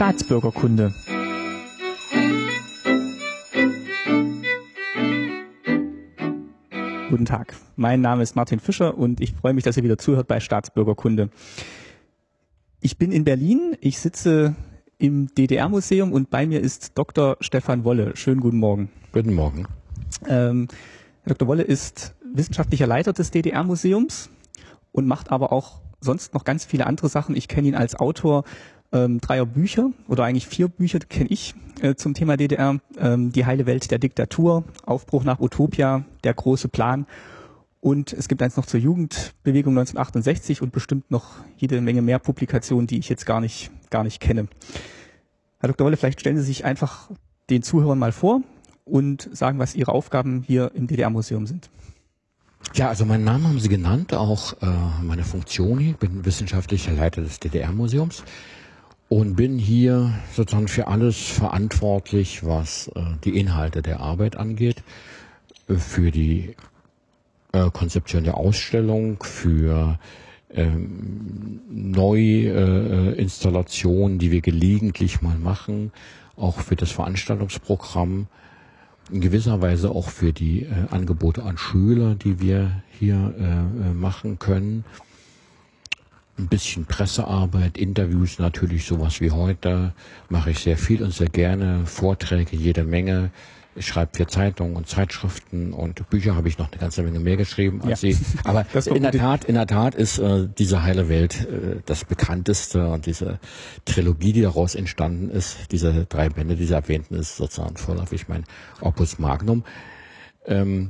Staatsbürgerkunde. Guten Tag, mein Name ist Martin Fischer und ich freue mich, dass ihr wieder zuhört bei Staatsbürgerkunde. Ich bin in Berlin, ich sitze im DDR-Museum und bei mir ist Dr. Stefan Wolle. Schönen guten Morgen. Guten Morgen. Ähm, Dr. Wolle ist wissenschaftlicher Leiter des DDR-Museums und macht aber auch sonst noch ganz viele andere Sachen. Ich kenne ihn als Autor ähm, dreier Bücher oder eigentlich vier Bücher kenne ich äh, zum Thema DDR. Ähm, die heile Welt der Diktatur, Aufbruch nach Utopia, der große Plan und es gibt eins noch zur Jugendbewegung 1968 und bestimmt noch jede Menge mehr Publikationen, die ich jetzt gar nicht, gar nicht kenne. Herr Dr. Wolle, vielleicht stellen Sie sich einfach den Zuhörern mal vor und sagen, was Ihre Aufgaben hier im DDR-Museum sind. Ja, also meinen Namen haben Sie genannt, auch äh, meine Funktion. Ich bin wissenschaftlicher Leiter des DDR-Museums und bin hier sozusagen für alles verantwortlich, was äh, die Inhalte der Arbeit angeht, für die äh, Konzeption der Ausstellung, für ähm, Neuinstallationen, äh, die wir gelegentlich mal machen, auch für das Veranstaltungsprogramm. In gewisser Weise auch für die äh, Angebote an Schüler, die wir hier äh, äh, machen können. Ein bisschen Pressearbeit, Interviews natürlich, sowas wie heute, mache ich sehr viel und sehr gerne, Vorträge, jede Menge, ich schreibe für Zeitungen und Zeitschriften und Bücher habe ich noch eine ganze Menge mehr geschrieben als ja. Sie. Aber in der Tat, in der Tat ist äh, diese heile Welt äh, das bekannteste und diese Trilogie, die daraus entstanden ist, diese drei Bände, die Sie erwähnten, ist sozusagen vorläufig mein Opus Magnum. Ähm,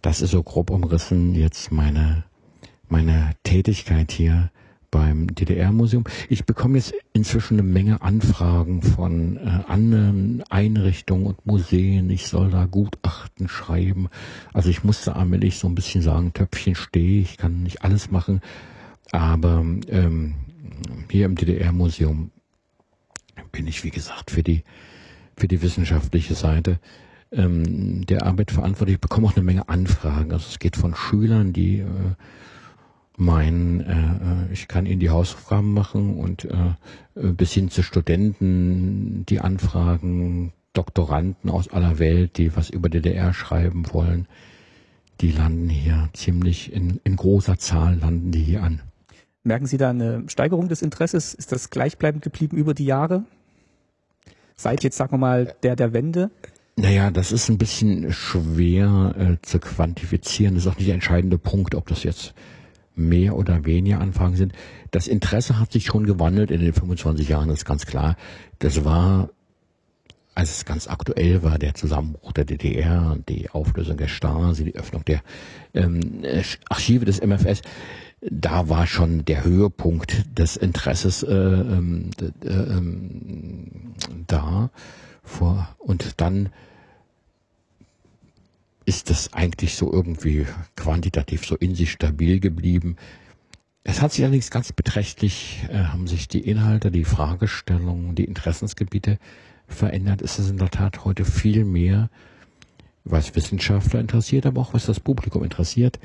das ist so grob umrissen jetzt meine meine Tätigkeit hier beim DDR-Museum. Ich bekomme jetzt inzwischen eine Menge Anfragen von äh, anderen Einrichtungen und Museen. Ich soll da Gutachten schreiben. Also ich musste allmählich so ein bisschen sagen, Töpfchen stehe, ich kann nicht alles machen. Aber ähm, hier im DDR-Museum bin ich, wie gesagt, für die, für die wissenschaftliche Seite ähm, der Arbeit verantwortlich. Ich bekomme auch eine Menge Anfragen. Also es geht von Schülern, die äh, mein, äh, äh, ich kann Ihnen die Hausaufgaben machen und äh, bis hin zu Studenten, die anfragen, Doktoranden aus aller Welt, die was über DDR schreiben wollen, die landen hier ziemlich in, in großer Zahl landen die hier an. Merken Sie da eine Steigerung des Interesses? Ist das gleichbleibend geblieben über die Jahre? Seit jetzt, sagen wir mal, der der Wende? Naja, das ist ein bisschen schwer äh, zu quantifizieren. Das ist auch nicht der entscheidende Punkt, ob das jetzt mehr oder weniger Anfragen sind. Das Interesse hat sich schon gewandelt in den 25 Jahren, das ist ganz klar. Das war, als es ganz aktuell war, der Zusammenbruch der DDR, die Auflösung der Stasi, die Öffnung der ähm, Archive des MFS, da war schon der Höhepunkt des Interesses äh, äh, äh, da. Vor, und dann ist das eigentlich so irgendwie quantitativ so in sich stabil geblieben. Es hat sich allerdings ganz beträchtlich, äh, haben sich die Inhalte, die Fragestellungen, die Interessensgebiete verändert. Es ist in der Tat heute viel mehr, was Wissenschaftler interessiert, aber auch was das Publikum interessiert,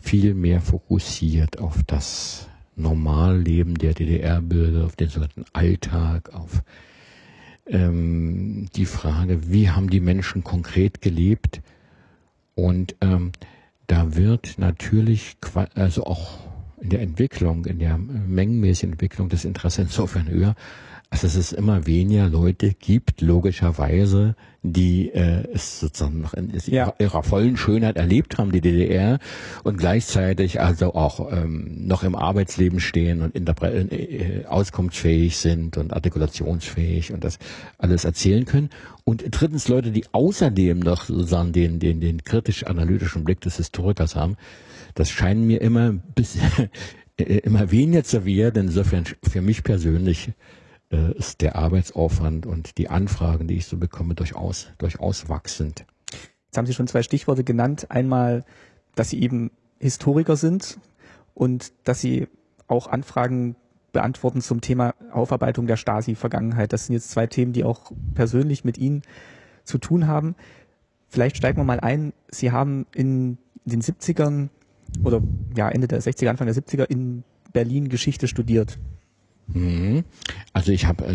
viel mehr fokussiert auf das Normalleben der DDR-Bürger, auf den sogenannten Alltag, auf ähm, die Frage, wie haben die Menschen konkret gelebt, und ähm, da wird natürlich, also auch in der Entwicklung, in der mengenmäßigen Entwicklung des Interesses insofern höher, also dass es immer weniger Leute gibt, logischerweise, die äh, es sozusagen noch in ja. ihrer, vollen Schönheit erlebt haben, die DDR, und gleichzeitig also auch ähm, noch im Arbeitsleben stehen und äh, äh, auskunftsfähig sind und artikulationsfähig und das alles erzählen können. Und drittens Leute, die außerdem noch sozusagen den, den, den kritisch-analytischen Blick des Historikers haben, das scheinen mir immer bis, immer weniger zu werden. Insofern für mich persönlich äh, ist der Arbeitsaufwand und die Anfragen, die ich so bekomme, durchaus, durchaus wachsend. Jetzt haben Sie schon zwei Stichworte genannt. Einmal, dass Sie eben Historiker sind und dass Sie auch Anfragen beantworten zum Thema Aufarbeitung der Stasi-Vergangenheit. Das sind jetzt zwei Themen, die auch persönlich mit Ihnen zu tun haben. Vielleicht steigen wir mal ein. Sie haben in den 70ern oder ja Ende der 60er, Anfang der 70er in Berlin Geschichte studiert. Mhm. Also ich habe äh,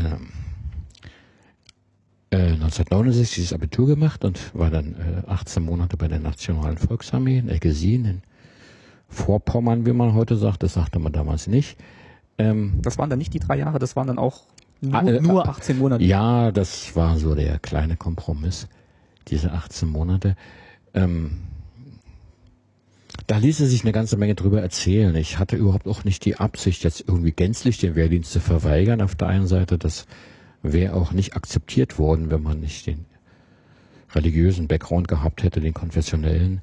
äh, 1969 das Abitur gemacht und war dann äh, 18 Monate bei der Nationalen Volksarmee in Eggesin in Vorpommern, wie man heute sagt. Das sagte man damals nicht. Ähm, das waren dann nicht die drei Jahre, das waren dann auch nur, äh, nur 18 Monate. Ja, das war so der kleine Kompromiss, diese 18 Monate. Ähm, da ließe sich eine ganze Menge drüber erzählen. Ich hatte überhaupt auch nicht die Absicht, jetzt irgendwie gänzlich den Wehrdienst zu verweigern. Auf der einen Seite, das wäre auch nicht akzeptiert worden, wenn man nicht den religiösen Background gehabt hätte, den konfessionellen.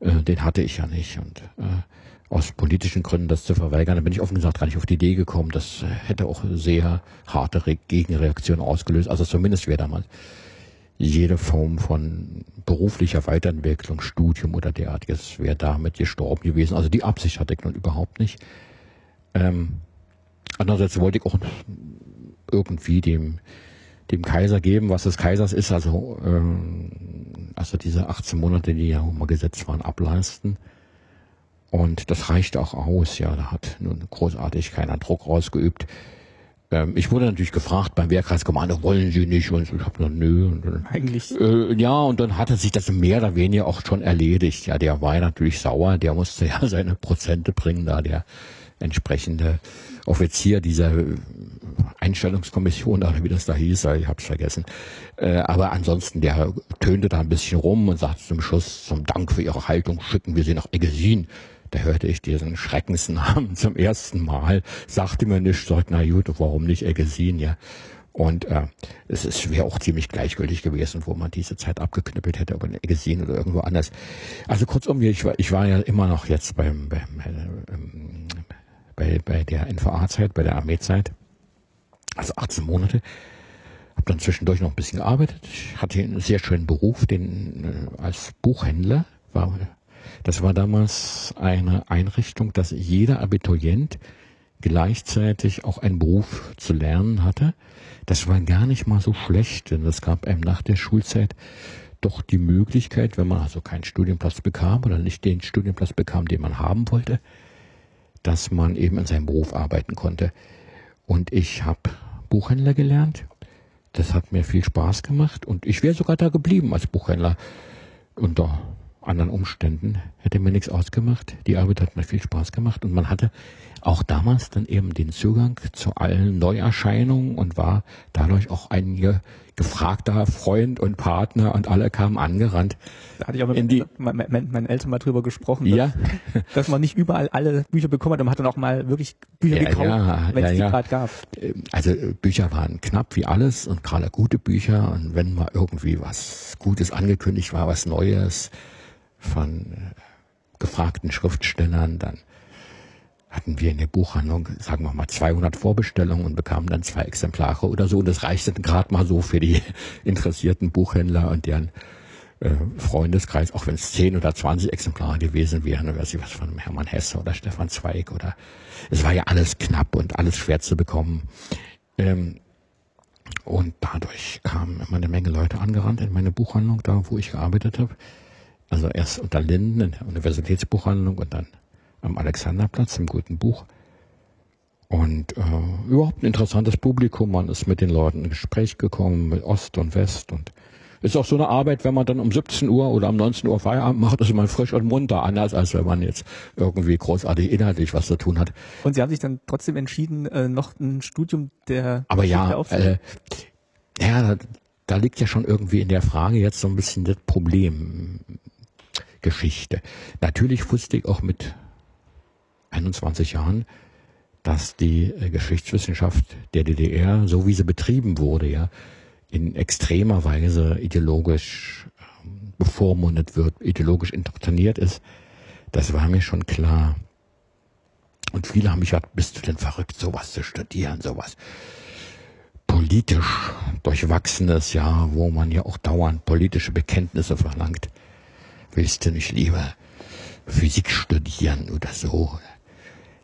Äh, den hatte ich ja nicht. Und äh, aus politischen Gründen das zu verweigern, da bin ich offen gesagt gar nicht auf die Idee gekommen. Das äh, hätte auch sehr harte Re Gegenreaktionen ausgelöst. Also zumindest wäre damals jede Form von beruflicher Weiterentwicklung, Studium oder derartiges wäre damit gestorben gewesen. Also die Absicht hatte ich nun überhaupt nicht. Ähm, andererseits wollte ich auch irgendwie dem, dem Kaiser geben, was des Kaisers ist, also, ähm, also diese 18 Monate, die ja mal gesetzt waren, ableisten. Und das reicht auch aus, ja, da hat nun großartig keiner Druck rausgeübt. Ähm, ich wurde natürlich gefragt beim Wehrkreiskommando, wollen Sie nicht? Und ich habe gesagt, nö. Und Eigentlich. Äh, ja, und dann hatte sich das mehr oder weniger auch schon erledigt. Ja, der war natürlich sauer, der musste ja seine Prozente bringen, da der entsprechende Offizier dieser Einstellungskommission, oder wie das da hieß, ich habe es vergessen. Äh, aber ansonsten, der tönte da ein bisschen rum und sagte zum Schluss, zum Dank für Ihre Haltung schicken wir Sie nach Eggesin. Da hörte ich diesen Schreckensnamen zum ersten Mal, sagte mir nicht, sagt, na gut, warum nicht Eggesin, ja. Und äh, es, es wäre auch ziemlich gleichgültig gewesen, wo man diese Zeit abgeknüppelt hätte, ob in Eggesin oder irgendwo anders. Also kurzum, ich war, ich war ja immer noch jetzt beim, beim äh, ähm, bei, bei der NVA-Zeit, bei der Armeezeit, also 18 Monate. Habe dann zwischendurch noch ein bisschen gearbeitet. Ich hatte einen sehr schönen Beruf, den äh, als Buchhändler war. Das war damals eine Einrichtung, dass jeder Abiturient gleichzeitig auch einen Beruf zu lernen hatte. Das war gar nicht mal so schlecht, denn es gab einem nach der Schulzeit doch die Möglichkeit, wenn man also keinen Studienplatz bekam oder nicht den Studienplatz bekam, den man haben wollte, dass man eben in seinem Beruf arbeiten konnte. Und ich habe Buchhändler gelernt. Das hat mir viel Spaß gemacht und ich wäre sogar da geblieben als Buchhändler. Unter anderen Umständen hätte mir nichts ausgemacht. Die Arbeit hat mir viel Spaß gemacht und man hatte auch damals dann eben den Zugang zu allen Neuerscheinungen und war dadurch auch ein gefragter Freund und Partner und alle kamen angerannt. Da hatte ich auch mit die, meinen mein, mein Eltern mal drüber gesprochen, dass, ja. dass man nicht überall alle Bücher bekommen hat und man hat dann auch mal wirklich Bücher ja, gekauft, ja, wenn es die gerade gab. Ähm, also äh, Bücher waren knapp wie alles und gerade gute Bücher und wenn mal irgendwie was Gutes angekündigt war, was Neues von äh, gefragten Schriftstellern, dann hatten wir in der Buchhandlung, sagen wir mal, 200 Vorbestellungen und bekamen dann zwei Exemplare oder so. Und das reichte gerade mal so für die interessierten Buchhändler und deren äh, Freundeskreis, auch wenn es 10 oder 20 Exemplare gewesen wären, oder weiß ich was von Hermann Hesse oder Stefan Zweig oder es war ja alles knapp und alles schwer zu bekommen. Ähm, und dadurch kamen immer eine Menge Leute angerannt in meine Buchhandlung, da wo ich gearbeitet habe. Also erst unter Linden in der Universitätsbuchhandlung und dann am Alexanderplatz im Guten Buch. Und äh, überhaupt ein interessantes Publikum. Man ist mit den Leuten in Gespräch gekommen, mit Ost und West. Und ist auch so eine Arbeit, wenn man dann um 17 Uhr oder um 19 Uhr Feierabend macht, ist man frisch und munter, anders als wenn man jetzt irgendwie großartig inhaltlich was zu tun hat. Und Sie haben sich dann trotzdem entschieden, äh, noch ein Studium der Aber ja, äh, ja, da, da liegt ja schon irgendwie in der Frage jetzt so ein bisschen das Problem. Geschichte. Natürlich wusste ich auch mit 21 Jahren, dass die äh, Geschichtswissenschaft der DDR, so wie sie betrieben wurde, ja, in extremer Weise ideologisch ähm, bevormundet wird, ideologisch indoktriniert ist. Das war mir schon klar. Und viele haben mich gesagt, bist du denn verrückt, sowas zu studieren, sowas politisch durchwachsenes, ja, wo man ja auch dauernd politische Bekenntnisse verlangt. Willst du nicht lieber Physik studieren oder so?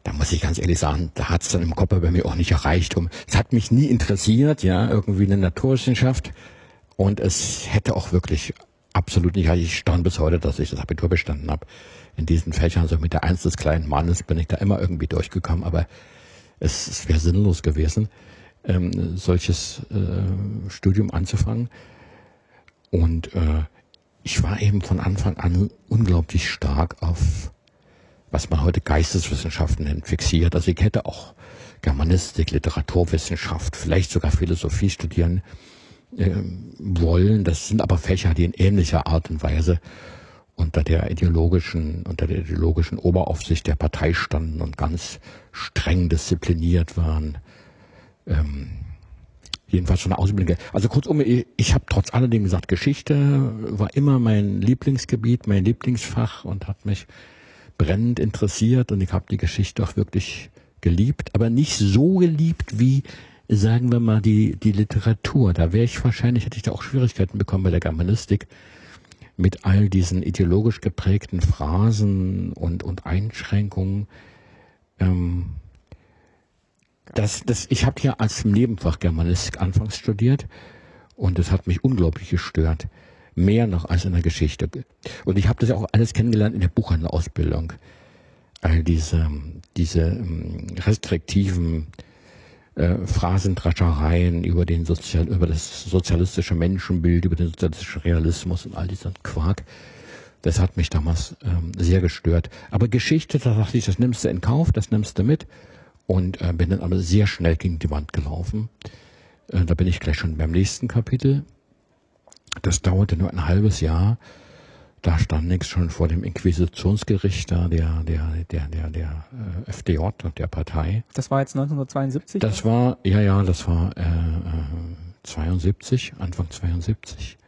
da muss ich ganz ehrlich sagen, da hat es dann im Kopf bei mir auch nicht erreicht. Es hat mich nie interessiert, ja, irgendwie eine Naturwissenschaft. Und es hätte auch wirklich absolut nicht, ich stand bis heute, dass ich das Abitur bestanden habe. In diesen Fächern, so mit der Eins des kleinen Mannes, bin ich da immer irgendwie durchgekommen. Aber es, es wäre sinnlos gewesen, ähm, solches äh, Studium anzufangen. Und äh, ich war eben von Anfang an unglaublich stark auf, was man heute Geisteswissenschaften nennt, fixiert. Also ich hätte auch Germanistik, Literaturwissenschaft, vielleicht sogar Philosophie studieren äh, wollen. Das sind aber Fächer, die in ähnlicher Art und Weise unter der ideologischen, unter der ideologischen Oberaufsicht der Partei standen und ganz streng diszipliniert waren. Ähm, jedenfalls schon eine Ausbildung. Also kurzum, ich, ich habe trotz alledem gesagt, Geschichte war immer mein Lieblingsgebiet, mein Lieblingsfach und hat mich brennend interessiert und ich habe die Geschichte auch wirklich geliebt, aber nicht so geliebt wie, sagen wir mal, die, die Literatur. Da wäre ich wahrscheinlich, hätte ich da auch Schwierigkeiten bekommen bei der Germanistik mit all diesen ideologisch geprägten Phrasen und, und Einschränkungen. Ähm, das, das, ich habe ja als Nebenfach Germanistik anfangs studiert und das hat mich unglaublich gestört. Mehr noch als in der Geschichte. Und ich habe das ja auch alles kennengelernt in der Buchhandelausbildung all diese, diese ähm, restriktiven äh, Phrasendraschereien über den Sozial, über das sozialistische Menschenbild, über den sozialistischen Realismus und all dieser Quark. Das hat mich damals ähm, sehr gestört. Aber Geschichte, da dachte ich, das nimmst du in Kauf, das nimmst du mit. Und äh, bin dann aber sehr schnell gegen die Wand gelaufen. Äh, da bin ich gleich schon beim nächsten Kapitel. Das dauerte nur ein halbes Jahr da stand nichts schon vor dem Inquisitionsgericht da, der, der, der, der, der äh, FDJ und der Partei. Das war jetzt 1972? Das war, ja, ja, das war äh, 72, äh, Anfang 72.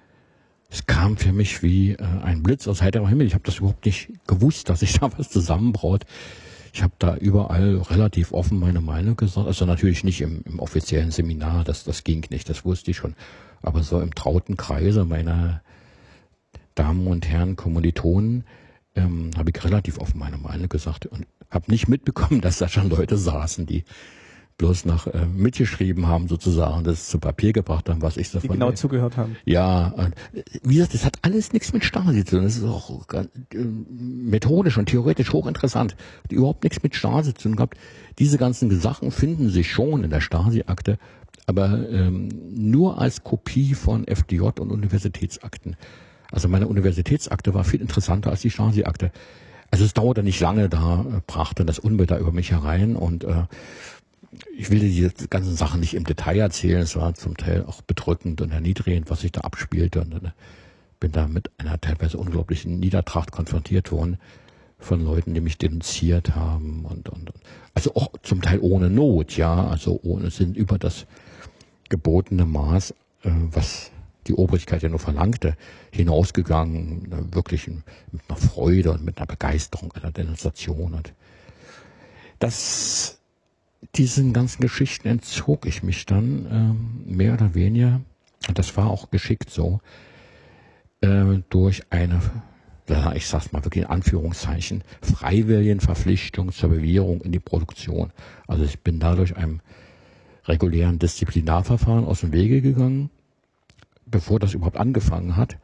Es kam für mich wie äh, ein Blitz aus heiterem Himmel. Ich habe das überhaupt nicht gewusst, dass sich da was zusammenbraut. Ich habe da überall relativ offen meine Meinung gesagt. Also natürlich nicht im, im offiziellen Seminar, das, das ging nicht, das wusste ich schon. Aber so im trauten Kreise meiner Damen und Herren Kommilitonen, ähm, habe ich relativ offen meine Meinung gesagt und habe nicht mitbekommen, dass da schon Leute saßen, die bloß nach äh, mitgeschrieben haben sozusagen, das zu Papier gebracht haben, was ich davon... Die genau zugehört haben. Ja, äh, wie gesagt, das hat alles nichts mit Stasi zu tun. Das ist auch äh, methodisch und theoretisch hochinteressant. Hat überhaupt nichts mit Stasi zu tun gehabt. Diese ganzen Sachen finden sich schon in der Stasi-Akte, aber ähm, nur als Kopie von FDJ und Universitätsakten. Also meine Universitätsakte war viel interessanter als die Stasi-Akte. Also es dauerte nicht lange, da äh, brachte das da über mich herein und äh, ich will die ganzen Sachen nicht im Detail erzählen. Es war zum Teil auch bedrückend und erniedrigend, was sich da abspielte und äh, bin da mit einer teilweise unglaublichen Niedertracht konfrontiert worden von Leuten, die mich denunziert haben und, und, und also auch zum Teil ohne Not, ja, also ohne sind über das gebotene Maß, äh, was die Obrigkeit ja nur verlangte, hinausgegangen, wirklich mit einer Freude und mit einer Begeisterung einer Demonstration. Und das, diesen ganzen Geschichten entzog ich mich dann ähm, mehr oder weniger, das war auch geschickt so, äh, durch eine, ich sag's mal wirklich in Anführungszeichen, freiwilligen Verpflichtung zur Bewährung in die Produktion. Also ich bin dadurch einem regulären Disziplinarverfahren aus dem Wege gegangen bevor das überhaupt angefangen hat,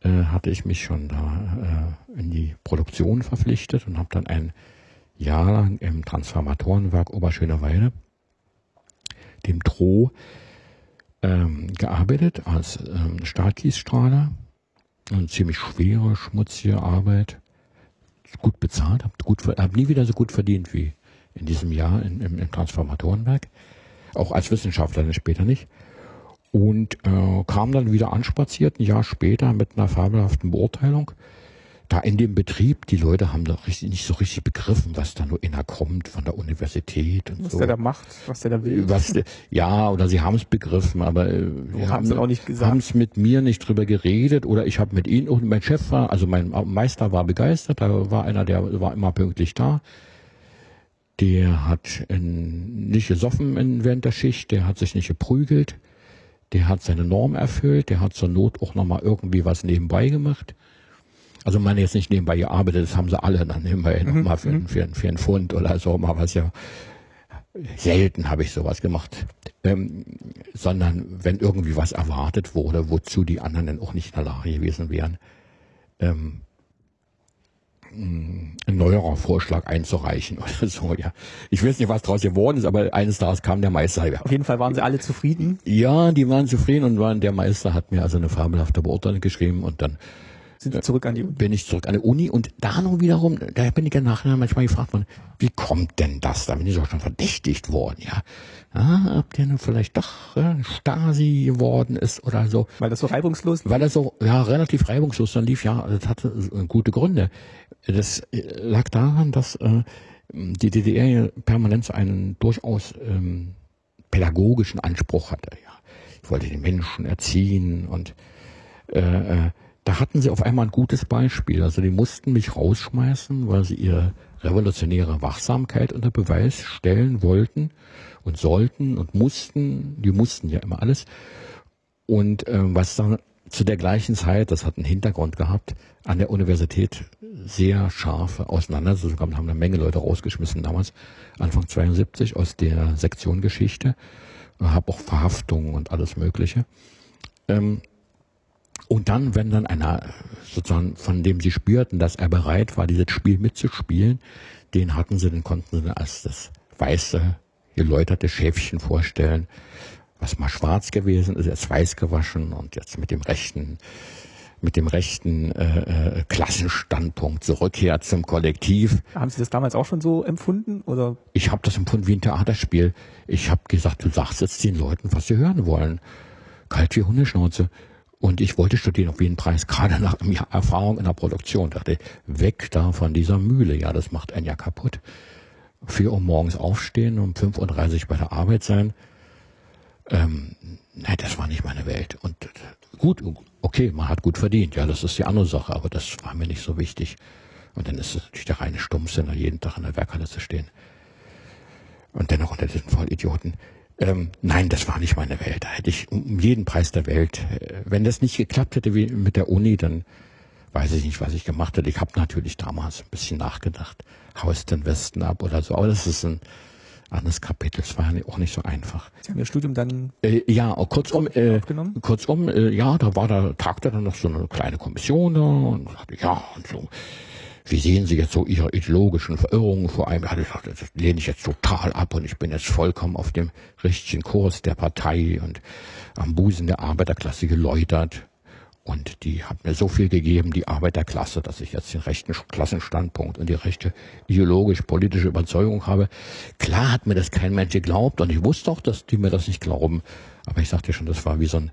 äh, hatte ich mich schon da äh, in die Produktion verpflichtet und habe dann ein Jahr lang im Transformatorenwerk Oberschöneweide, dem Tro, ähm, gearbeitet als ähm, Stahlkiesstrahler. Eine ziemlich schwere, schmutzige Arbeit. Gut bezahlt, habe hab nie wieder so gut verdient wie in diesem Jahr in, im, im Transformatorenwerk. Auch als Wissenschaftler dann später nicht und äh, kam dann wieder anspaziert, ein Jahr später mit einer fabelhaften Beurteilung. Da in dem Betrieb, die Leute haben doch richtig, nicht so richtig begriffen, was da nur inner kommt von der Universität und was so. der da macht, was der da will. Was, ja, oder sie haben es begriffen, aber äh, haben es auch nicht gesagt. Haben es mit mir nicht drüber geredet oder ich habe mit ihnen und mein Chef war, also mein Meister war begeistert, da war einer, der war immer pünktlich da. Der hat in, nicht gesoffen in, während der Schicht, der hat sich nicht geprügelt der hat seine Norm erfüllt, der hat zur Not auch nochmal irgendwie was nebenbei gemacht. Also meine jetzt nicht nebenbei gearbeitet, das haben sie alle dann nebenbei mhm. nochmal für, mhm. für, für einen Pfund oder so, mal was ja selten habe ich sowas gemacht. Ähm, sondern wenn irgendwie was erwartet wurde, wozu die anderen dann auch nicht in der Lage gewesen wären, ähm, ein neuerer Vorschlag einzureichen oder so, ja. Ich weiß nicht, was daraus geworden ist, aber eines Tages kam der Meister. Auf jeden Fall waren sie alle zufrieden. Ja, die waren zufrieden und waren, der Meister hat mir also eine fabelhafte Beurteilung geschrieben und dann sind Sie zurück an die Uni? Bin ich zurück an die Uni und da noch wiederum, da bin ich ja nachher manchmal gefragt worden, wie kommt denn das? Da bin ich auch schon verdächtigt worden, ja. Ah, ob der nun vielleicht doch äh, Stasi geworden ist oder so. Weil das so reibungslos Weil das so, ja, relativ reibungslos dann lief, ja, das hatte äh, gute Gründe. Das äh, lag daran, dass äh, die DDR permanent einen durchaus ähm, pädagogischen Anspruch hatte, ja. Ich wollte den Menschen erziehen und äh, äh da hatten sie auf einmal ein gutes Beispiel. Also die mussten mich rausschmeißen, weil sie ihre revolutionäre Wachsamkeit unter Beweis stellen wollten und sollten und mussten. Die mussten ja immer alles. Und äh, was dann zu der gleichen Zeit, das hat einen Hintergrund gehabt, an der Universität sehr scharfe Auseinandersetzungen haben eine Menge Leute rausgeschmissen damals, Anfang 72 aus der Sektion Geschichte, habe auch Verhaftungen und alles Mögliche. Ähm, und dann, wenn dann einer sozusagen, von dem sie spürten, dass er bereit war, dieses Spiel mitzuspielen, den hatten sie, den konnten sie als das weiße, geläuterte Schäfchen vorstellen, was mal schwarz gewesen ist, jetzt weiß gewaschen und jetzt mit dem rechten, mit dem rechten äh, äh, Klassenstandpunkt zurückkehrt zum Kollektiv. Haben Sie das damals auch schon so empfunden? Oder? Ich habe das empfunden wie ein Theaterspiel. Ich habe gesagt, du sagst jetzt den Leuten, was sie hören wollen. Kalt wie Hundeschnauze. Und ich wollte studieren auf jeden Preis, gerade nach einem Jahr Erfahrung in der Produktion. Dachte, weg da von dieser Mühle. Ja, das macht einen ja kaputt. Vier Uhr morgens aufstehen, um 5.30 Uhr bei der Arbeit sein. Ähm, nein, das war nicht meine Welt. Und gut, okay, man hat gut verdient. Ja, das ist die andere Sache, aber das war mir nicht so wichtig. Und dann ist es natürlich der reine Stummsinn, jeden Tag in der Werkhalle zu stehen. Und dennoch unter diesen Vollidioten. Ähm, nein, das war nicht meine Welt. Da hätte ich um jeden Preis der Welt, äh, wenn das nicht geklappt hätte wie mit der Uni, dann weiß ich nicht, was ich gemacht hätte. Ich habe natürlich damals ein bisschen nachgedacht, haust den Westen ab oder so, aber das ist ein anderes Kapitel. Es war ja auch nicht so einfach. Sie haben Ihr Studium dann äh, ja kurzum äh, kurzum äh, ja, da war da tagte dann noch so eine kleine Kommission da und sagte ja und so wie sehen Sie jetzt so Ihre ideologischen Verirrungen vor allem? Ja, das lehne ich jetzt total ab und ich bin jetzt vollkommen auf dem richtigen Kurs der Partei und am Busen der Arbeiterklasse geläutert. Und die hat mir so viel gegeben, die Arbeiterklasse, dass ich jetzt den rechten Klassenstandpunkt und die rechte ideologisch-politische Überzeugung habe. Klar hat mir das kein Mensch geglaubt und ich wusste auch, dass die mir das nicht glauben. Aber ich sagte schon, das war wie so ein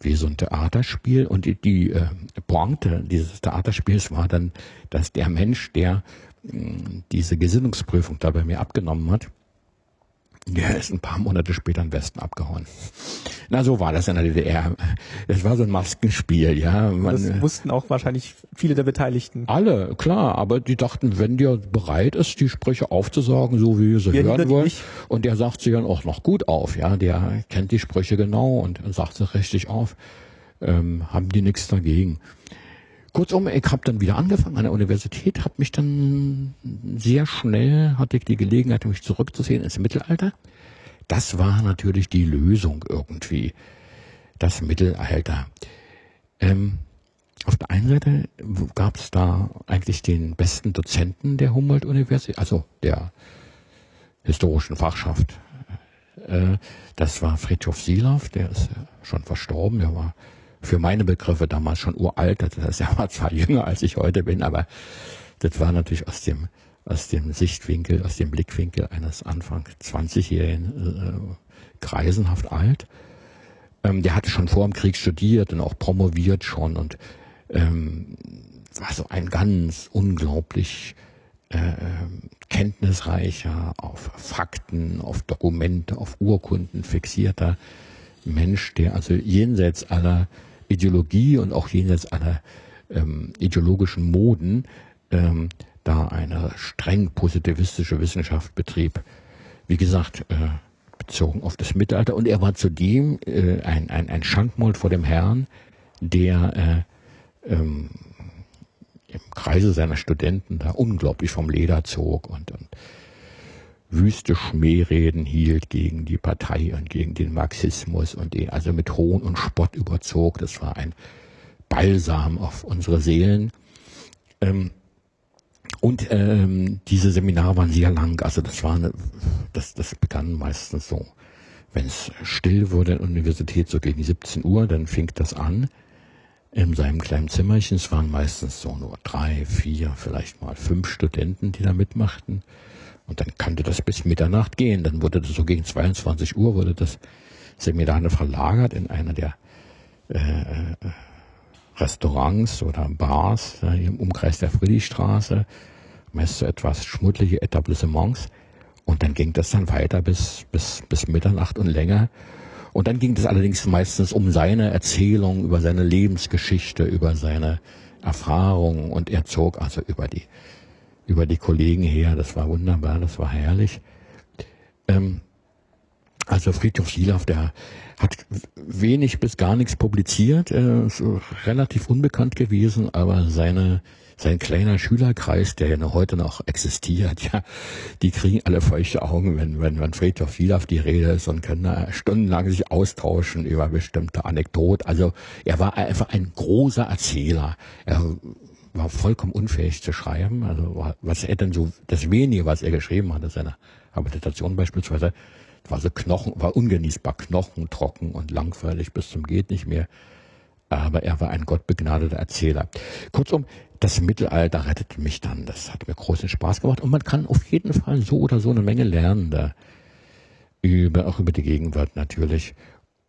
wie so ein Theaterspiel. Und die, die äh, Pointe dieses Theaterspiels war dann, dass der Mensch, der mh, diese Gesinnungsprüfung da bei mir abgenommen hat, der ist ein paar Monate später im Westen abgehauen. Na, so war das in der DDR. Das war so ein Maskenspiel, ja. Man, das wussten auch wahrscheinlich viele der Beteiligten. Alle, klar. Aber die dachten, wenn der bereit ist, die Sprüche aufzusagen, so wie wir sie wir hören wollen, nicht. und der sagt sie dann auch noch gut auf, ja. Der kennt die Sprüche genau und sagt sie richtig auf, ähm, haben die nichts dagegen. Kurzum, ich habe dann wieder angefangen an der Universität, habe mich dann sehr schnell, hatte ich die Gelegenheit, mich zurückzusehen ins Mittelalter. Das war natürlich die Lösung irgendwie, das Mittelalter. Ähm, auf der einen Seite gab es da eigentlich den besten Dozenten der Humboldt-Universität, also der historischen Fachschaft. Äh, das war Friedhof Silav, der ist schon verstorben, der war für meine Begriffe damals schon uralt. Das ist ja war zwar jünger als ich heute bin, aber das war natürlich aus dem aus dem Sichtwinkel, aus dem Blickwinkel eines Anfang 20-jährigen äh, greisenhaft alt. Ähm, der hatte schon vor dem Krieg studiert und auch promoviert schon und ähm, war so ein ganz unglaublich äh, kenntnisreicher, auf Fakten, auf Dokumente, auf Urkunden fixierter Mensch, der also jenseits aller Ideologie und auch jenseits aller ähm, ideologischen Moden ähm, da eine streng positivistische Wissenschaft betrieb. Wie gesagt, äh, bezogen auf das Mittelalter. Und er war zudem äh, ein, ein, ein Schankmold vor dem Herrn, der äh, ähm, im Kreise seiner Studenten da unglaublich vom Leder zog und, und wüste Schmähreden hielt gegen die Partei und gegen den Marxismus und den also mit Hohn und Spott überzog. Das war ein Balsam auf unsere Seelen. Ähm, Und ähm, diese Seminare waren sehr lang, also das war eine, das, das begann meistens so. Wenn es still wurde in der Universität, so gegen 17 Uhr, dann fing das an in seinem kleinen Zimmerchen. Es waren meistens so nur drei, vier, vielleicht mal fünf Studenten, die da mitmachten. Und dann kannte das bis Mitternacht gehen. Dann wurde das so gegen 22 Uhr wurde das Seminar verlagert in einer der äh, Restaurants oder Bars äh, im Umkreis der Friedrichstraße, meist so etwas schmuddlige Etablissements. Und dann ging das dann weiter bis, bis, bis Mitternacht und länger. Und dann ging es allerdings meistens um seine Erzählung, über seine Lebensgeschichte, über seine Erfahrungen. Und er zog also über die, über die Kollegen her. Das war wunderbar, das war herrlich. Ähm, also Friedhof Silaff, der hat wenig bis gar nichts publiziert, er ist relativ unbekannt gewesen, aber seine sein kleiner Schülerkreis, der ja noch heute noch existiert, ja, die kriegen alle feuchte Augen, wenn, wenn, wenn Friedhof Silaff die Rede ist und können da stundenlang sich austauschen über bestimmte Anekdoten. Also er war einfach ein großer Erzähler. Er war vollkommen unfähig zu schreiben. Also was er denn so, das wenige, was er geschrieben hat, seine Habilitation beispielsweise, war so Knochen, war ungenießbar knochentrocken und langweilig bis zum geht nicht mehr. Aber er war ein gottbegnadeter Erzähler. Kurzum, das Mittelalter rettete mich dann. Das hat mir großen Spaß gemacht. Und man kann auf jeden Fall so oder so eine Menge lernen da. Über, auch über die Gegenwart natürlich.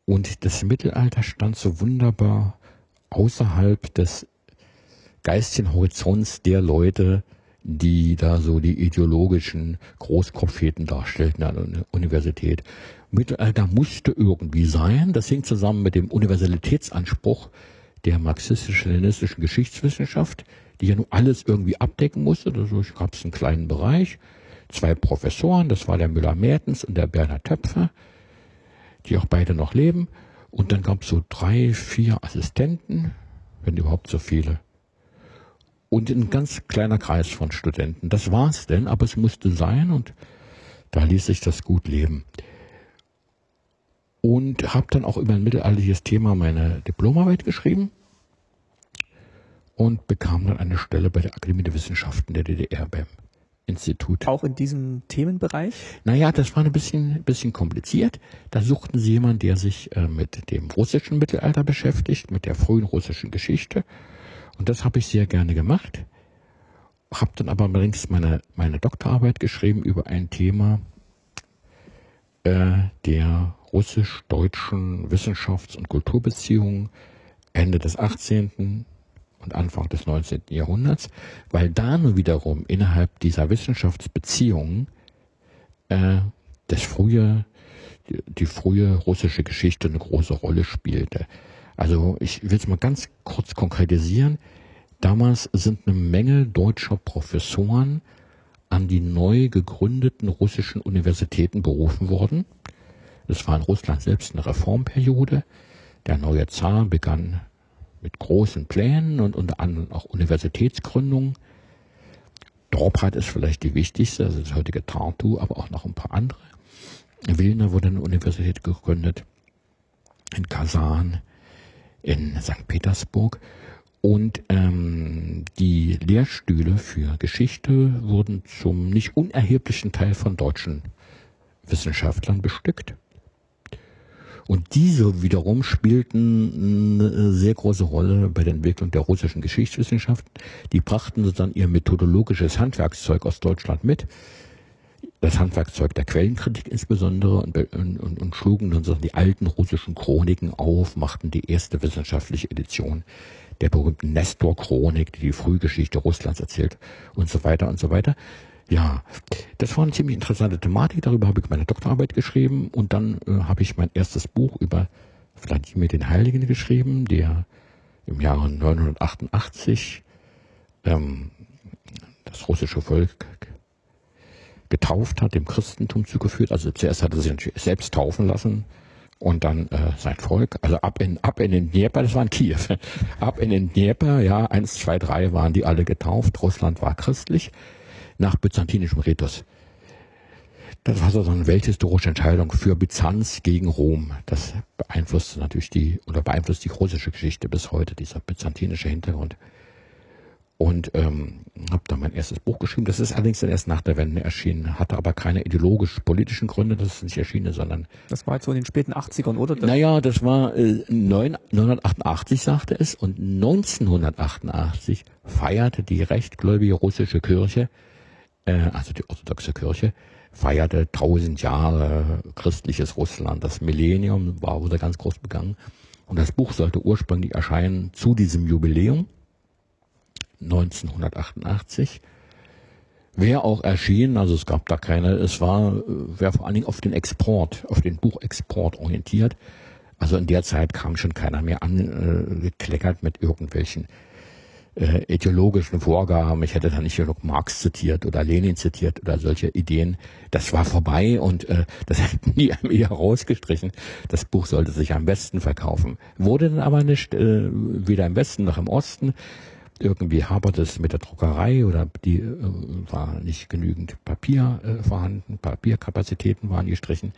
Und das Mittelalter stand so wunderbar außerhalb des geistigen Horizonts der Leute, die da so die ideologischen Großkopfheten darstellten an der Universität. Mittelalter musste irgendwie sein. Das hing zusammen mit dem Universalitätsanspruch der marxistisch-leninistischen Geschichtswissenschaft, die ja nun alles irgendwie abdecken musste. Dadurch gab es einen kleinen Bereich. Zwei Professoren, das war der Müller-Mertens und der Bernhard Töpfer, die auch beide noch leben. Und dann gab es so drei, vier Assistenten, wenn überhaupt so viele und ein ganz kleiner Kreis von Studenten. Das war's denn, aber es musste sein und da ließ sich das gut leben. Und habe dann auch über ein mittelalterliches Thema meine Diplomarbeit geschrieben und bekam dann eine Stelle bei der Akademie der Wissenschaften der DDR beim Institut. Auch in diesem Themenbereich? Naja, das war ein bisschen, bisschen kompliziert. Da suchten sie jemanden, der sich äh, mit dem russischen Mittelalter beschäftigt, mit der frühen russischen Geschichte und das habe ich sehr gerne gemacht. Habe dann aber allerdings meine, meine Doktorarbeit geschrieben über ein Thema äh, der russisch-deutschen Wissenschafts- und Kulturbeziehungen Ende des 18. und Anfang des 19. Jahrhunderts, weil da nun wiederum innerhalb dieser Wissenschaftsbeziehungen äh, das frühe, die, die frühe russische Geschichte eine große Rolle spielte. Also ich will es mal ganz kurz konkretisieren. Damals sind eine Menge deutscher Professoren an die neu gegründeten russischen Universitäten berufen worden. Es war in Russland selbst eine Reformperiode. Der neue Zar begann mit großen Plänen und unter anderem auch Universitätsgründungen. Dorpat ist vielleicht die wichtigste, also das heutige Tartu, aber auch noch ein paar andere. In Wilna wurde eine Universität gegründet, in Kasan, in St. Petersburg. Und ähm, die Lehrstühle für Geschichte wurden zum nicht unerheblichen Teil von deutschen Wissenschaftlern bestückt. Und diese wiederum spielten eine sehr große Rolle bei der Entwicklung der russischen Geschichtswissenschaften. Die brachten dann ihr methodologisches Handwerkszeug aus Deutschland mit das Handwerkzeug der Quellenkritik insbesondere und, und, und, schlugen dann so die alten russischen Chroniken auf, machten die erste wissenschaftliche Edition der berühmten Nestor-Chronik, die die Frühgeschichte Russlands erzählt und so weiter und so weiter. Ja, das war eine ziemlich interessante Thematik. Darüber habe ich meine Doktorarbeit geschrieben und dann äh, habe ich mein erstes Buch über Wladimir den Heiligen geschrieben, der im Jahre 988 ähm, das russische Volk getauft hat, dem Christentum zugeführt. Also zuerst hat er sich selbst taufen lassen und dann äh, sein Volk, also ab in, ab in den Dnieper, das war in Kiew, ab in den Dnieper, ja, eins, zwei, drei waren die alle getauft, Russland war christlich, nach byzantinischem Ritus. Das war so eine welthistorische Entscheidung für Byzanz gegen Rom. Das beeinflusst natürlich die, oder beeinflusst die russische Geschichte bis heute, dieser byzantinische Hintergrund. Und ähm, habe da mein erstes Buch geschrieben. Das ist allerdings dann erst nach der Wende erschienen, hatte aber keine ideologisch-politischen Gründe, dass es nicht erschienen sondern... Das war jetzt so in den späten 80ern, oder? Naja, das war äh, 988, sagte es, und 1988 feierte die rechtgläubige russische Kirche, äh, also die orthodoxe Kirche, feierte 1000 Jahre christliches Russland. Das Millennium war wurde ganz groß begangen. Und das Buch sollte ursprünglich erscheinen zu diesem Jubiläum 1988. Wäre auch erschienen, also es gab da keine, es war, wäre vor allen Dingen auf den Export, auf den Buchexport orientiert. Also in der Zeit kam schon keiner mehr angekleckert äh, mit irgendwelchen äh, ideologischen Vorgaben. Ich hätte da nicht genug Marx zitiert oder Lenin zitiert oder solche Ideen. Das war vorbei und äh, das hätten die mir rausgestrichen. Das Buch sollte sich am besten verkaufen. Wurde dann aber nicht, äh, weder im Westen noch im Osten. Irgendwie hapert es mit der Druckerei oder die äh, war nicht genügend Papier äh, vorhanden, Papierkapazitäten waren gestrichen.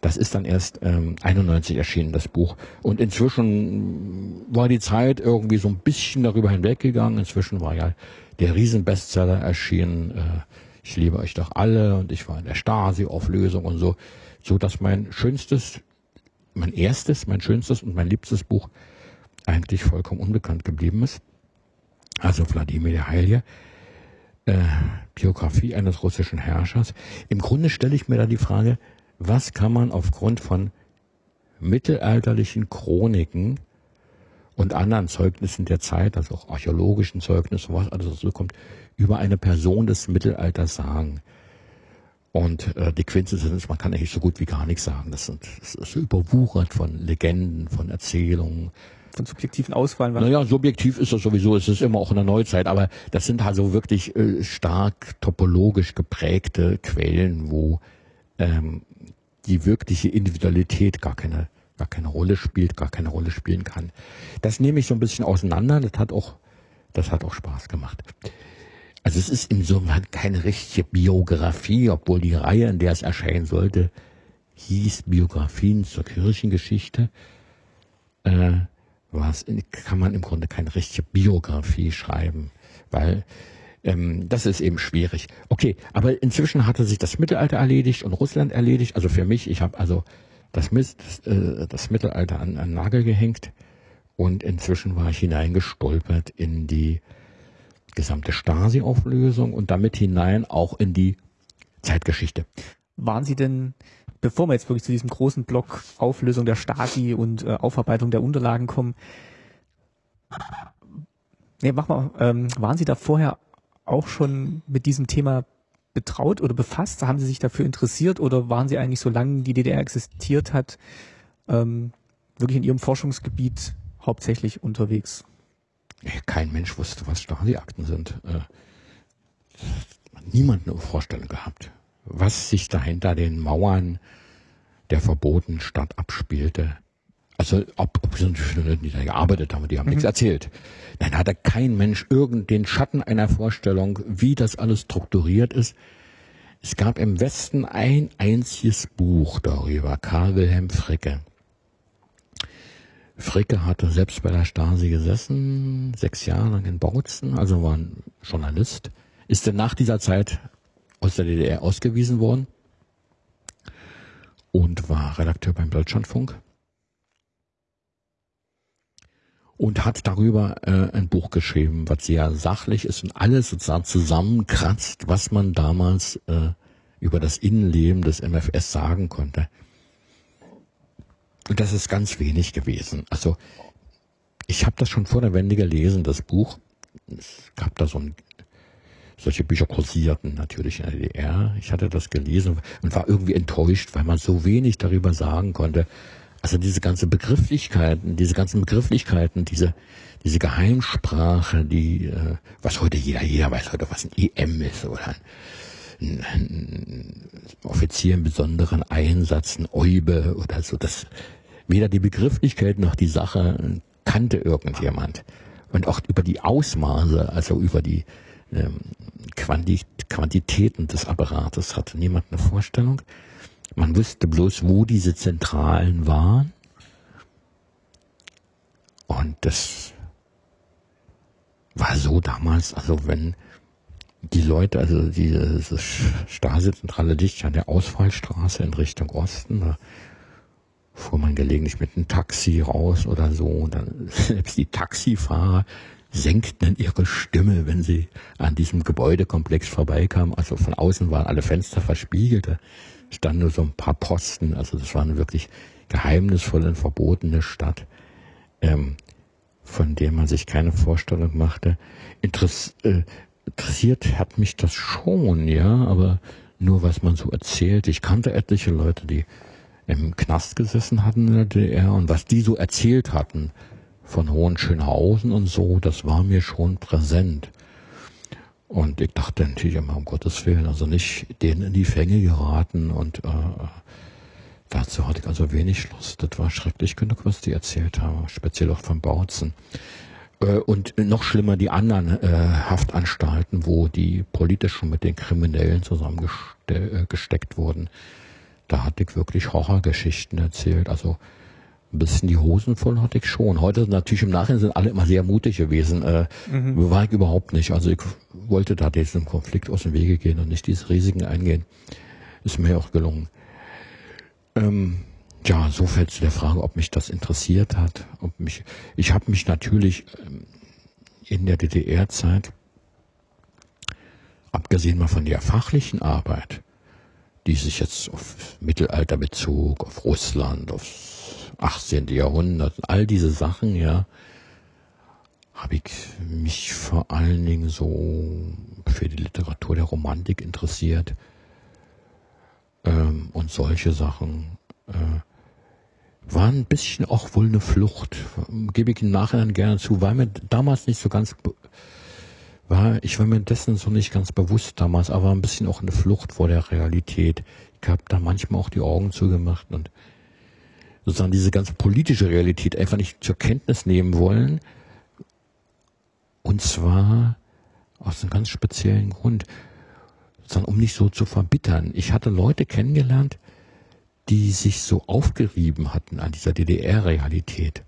Das ist dann erst ähm, 91 erschienen, das Buch. Und inzwischen war die Zeit irgendwie so ein bisschen darüber hinweggegangen. Inzwischen war ja der Riesenbestseller erschienen. Äh, ich liebe euch doch alle und ich war in der Stasi-Auflösung und so, so dass mein schönstes, mein erstes, mein schönstes und mein liebstes Buch eigentlich vollkommen unbekannt geblieben ist also Wladimir der Heilige, äh, Biografie eines russischen Herrschers. Im Grunde stelle ich mir da die Frage, was kann man aufgrund von mittelalterlichen Chroniken und anderen Zeugnissen der Zeit, also auch archäologischen Zeugnissen, was alles so kommt, über eine Person des Mittelalters sagen. Und äh, die Quintessenz ist, man kann eigentlich so gut wie gar nichts sagen. Das, sind, das ist überwuchert von Legenden, von Erzählungen, von subjektiven Auswahl. Naja, subjektiv ist das sowieso, es ist immer auch in der Neuzeit, aber das sind also wirklich äh, stark topologisch geprägte Quellen, wo ähm, die wirkliche Individualität gar keine, gar keine Rolle spielt, gar keine Rolle spielen kann. Das nehme ich so ein bisschen auseinander, das hat auch, das hat auch Spaß gemacht. Also es ist insofern keine richtige Biografie, obwohl die Reihe, in der es erscheinen sollte, hieß Biografien zur Kirchengeschichte. Äh, was kann man im Grunde keine richtige Biografie schreiben, weil ähm, das ist eben schwierig. Okay, aber inzwischen hatte sich das Mittelalter erledigt und Russland erledigt. Also für mich, ich habe also das, das, äh, das Mittelalter an einen Nagel gehängt und inzwischen war ich hineingestolpert in die gesamte Stasi-Auflösung und damit hinein auch in die Zeitgeschichte. Waren Sie denn bevor wir jetzt wirklich zu diesem großen Block Auflösung der Stasi und äh, Aufarbeitung der Unterlagen kommen, nee, mach mal, ähm, waren Sie da vorher auch schon mit diesem Thema betraut oder befasst? Haben Sie sich dafür interessiert oder waren Sie eigentlich, solange die DDR existiert hat, ähm, wirklich in Ihrem Forschungsgebiet hauptsächlich unterwegs? Kein Mensch wusste, was Stasi-Akten sind. Äh, niemand eine Vorstellung gehabt was sich da hinter den Mauern der verbotenen Stadt abspielte. Also ob, ob die da gearbeitet haben, die haben mhm. nichts erzählt. Dann hatte kein Mensch irgend den Schatten einer Vorstellung, wie das alles strukturiert ist. Es gab im Westen ein einziges Buch darüber, Karl Wilhelm Fricke. Fricke hatte selbst bei der Stasi gesessen, sechs Jahre lang in Bautzen, also war ein Journalist, ist dann nach dieser Zeit aus der DDR ausgewiesen worden und war Redakteur beim Deutschlandfunk und hat darüber äh, ein Buch geschrieben, was sehr sachlich ist und alles sozusagen zusammenkratzt, was man damals äh, über das Innenleben des MFS sagen konnte. Und das ist ganz wenig gewesen. Also ich habe das schon vor der Wende gelesen, das Buch. Es gab da so ein solche Bücher kursierten natürlich in der DDR. Ich hatte das gelesen und war irgendwie enttäuscht, weil man so wenig darüber sagen konnte. Also diese ganzen Begrifflichkeiten, diese ganzen Begrifflichkeiten, diese, diese Geheimsprache, die, äh, was heute jeder, jeder weiß heute, was ein EM ist oder ein, ein Offizier im besonderen Einsatz, ein Eube oder so. Das, weder die Begrifflichkeit noch die Sache kannte irgendjemand. Und auch über die Ausmaße, also über die, Quantitäten des Apparates hatte niemand eine Vorstellung. Man wusste bloß, wo diese Zentralen waren. Und das war so damals, also wenn die Leute, also diese Stasi-Zentrale dicht an der Ausfallstraße in Richtung Osten, da fuhr man gelegentlich mit einem Taxi raus oder so, und dann selbst die Taxifahrer senkten ihre Stimme, wenn sie an diesem Gebäudekomplex vorbeikamen. Also von außen waren alle Fenster verspiegelt, da standen nur so ein paar Posten, also das war eine wirklich geheimnisvolle und verbotene Stadt. Ähm, von der man sich keine Vorstellung machte. Interess äh, interessiert hat mich das schon, ja, aber nur was man so erzählt. Ich kannte etliche Leute, die im Knast gesessen hatten in der DDR und was die so erzählt hatten von Hohenschönhausen und so, das war mir schon präsent. Und ich dachte natürlich immer, um Gottes Willen, also nicht denen in die Fänge geraten und äh, Dazu hatte ich also wenig Lust. Das war schrecklich genug, was die erzählt haben, speziell auch von Bautzen. Äh, und noch schlimmer die anderen äh, Haftanstalten, wo die politisch schon mit den Kriminellen zusammengesteckt äh, wurden. Da hatte ich wirklich Horrorgeschichten erzählt. Also ein bisschen die Hosen voll hatte ich schon. Heute natürlich im Nachhinein sind alle immer sehr mutig gewesen. Äh, mhm. War ich überhaupt nicht. Also ich wollte da diesen Konflikt aus dem Wege gehen und nicht diese Risiken eingehen. Ist mir auch gelungen. Ähm, ja, so fällt zu der Frage, ob mich das interessiert hat. Ob mich, ich habe mich natürlich ähm, in der DDR-Zeit, abgesehen mal von der fachlichen Arbeit, die sich jetzt auf Mittelalter bezog, auf Russland, aufs 18. Jahrhundert, all diese Sachen, ja, habe ich mich vor allen Dingen so für die Literatur der Romantik interessiert ähm, und solche Sachen äh, waren ein bisschen auch wohl eine Flucht, gebe ich im Nachhinein gerne zu, weil mir damals nicht so ganz war, ich war mir dessen so nicht ganz bewusst damals, aber ein bisschen auch eine Flucht vor der Realität. Ich habe da manchmal auch die Augen zugemacht und sozusagen diese ganze politische Realität einfach nicht zur Kenntnis nehmen wollen. Und zwar aus einem ganz speziellen Grund sondern um nicht so zu verbittern. Ich hatte Leute kennengelernt, die sich so aufgerieben hatten an dieser DDR-Realität,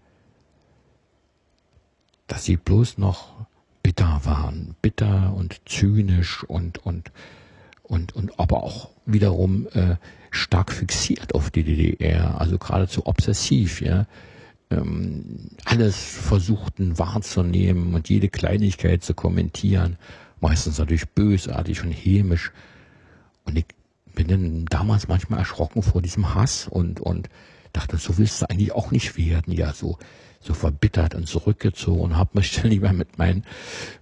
dass sie bloß noch bitter waren, bitter und zynisch und und und und aber auch wiederum äh, stark fixiert auf die DDR, also geradezu obsessiv, ja. Ähm, alles versuchten wahrzunehmen und jede Kleinigkeit zu kommentieren meistens natürlich bösartig und hämisch. Und ich bin dann damals manchmal erschrocken vor diesem Hass und, und dachte, so willst du eigentlich auch nicht werden, ja, so, so verbittert und zurückgezogen und habe mich dann lieber mit meinen,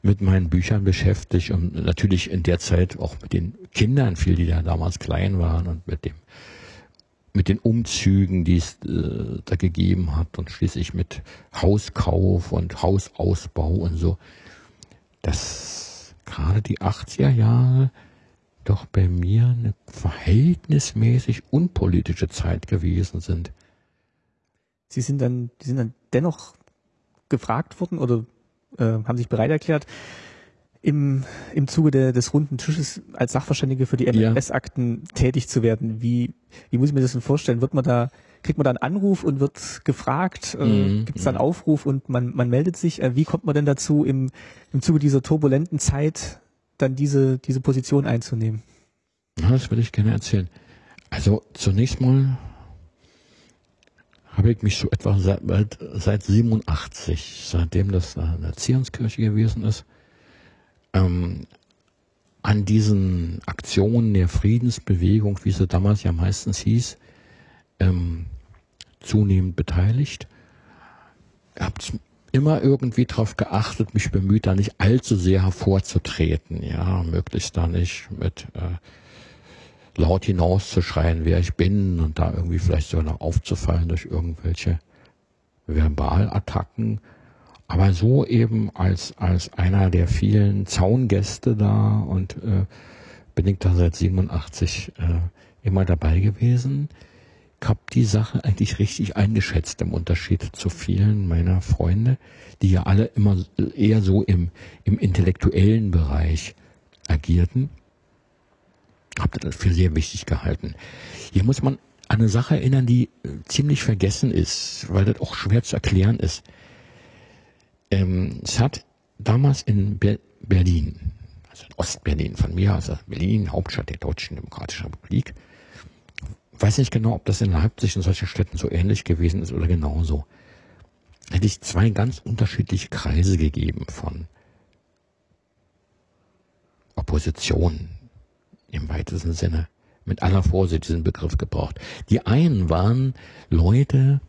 mit meinen Büchern beschäftigt und natürlich in der Zeit auch mit den Kindern viel, die ja damals klein waren und mit dem, mit den Umzügen, die es äh, da gegeben hat und schließlich mit Hauskauf und Hausausbau und so. Das gerade die 80er Jahre doch bei mir eine verhältnismäßig unpolitische Zeit gewesen sind. Sie sind dann, die sind dann dennoch gefragt worden oder äh, haben sich bereit erklärt, im, im Zuge der, des runden Tisches als Sachverständige für die MFS-Akten ja. tätig zu werden. Wie, wie muss ich mir das denn vorstellen? Wird man da kriegt man dann einen Anruf und wird gefragt, äh, mhm. gibt es dann Aufruf und man, man meldet sich. Äh, wie kommt man denn dazu, im, im Zuge dieser turbulenten Zeit dann diese, diese Position einzunehmen? Ja, das würde ich gerne erzählen. Also zunächst mal habe ich mich so etwa seit, seit 87, seitdem das eine Erziehungskirche gewesen ist, ähm, an diesen Aktionen der Friedensbewegung, wie sie damals ja meistens hieß, ähm, zunehmend beteiligt. Habt immer irgendwie darauf geachtet, mich bemüht, da nicht allzu sehr hervorzutreten, ja, möglichst da nicht mit äh, laut hinauszuschreien, wer ich bin und da irgendwie vielleicht sogar noch aufzufallen durch irgendwelche Verbalattacken. Aber so eben als, als einer der vielen Zaungäste da und äh, bin ich da seit 87 äh, immer dabei gewesen habe die Sache eigentlich richtig eingeschätzt im Unterschied zu vielen meiner Freunde, die ja alle immer eher so im, im intellektuellen Bereich agierten. Habe das für sehr wichtig gehalten. Hier muss man an eine Sache erinnern, die äh, ziemlich vergessen ist, weil das auch schwer zu erklären ist. Ähm, es hat damals in Be Berlin, also in Ostberlin von mir, also Berlin, Hauptstadt der Deutschen Demokratischen Republik. Weiß nicht genau, ob das in Leipzig und solchen Städten so ähnlich gewesen ist oder genauso. Hätte ich zwei ganz unterschiedliche Kreise gegeben von Opposition im weitesten Sinne. Mit aller Vorsicht diesen Begriff gebraucht. Die einen waren Leute,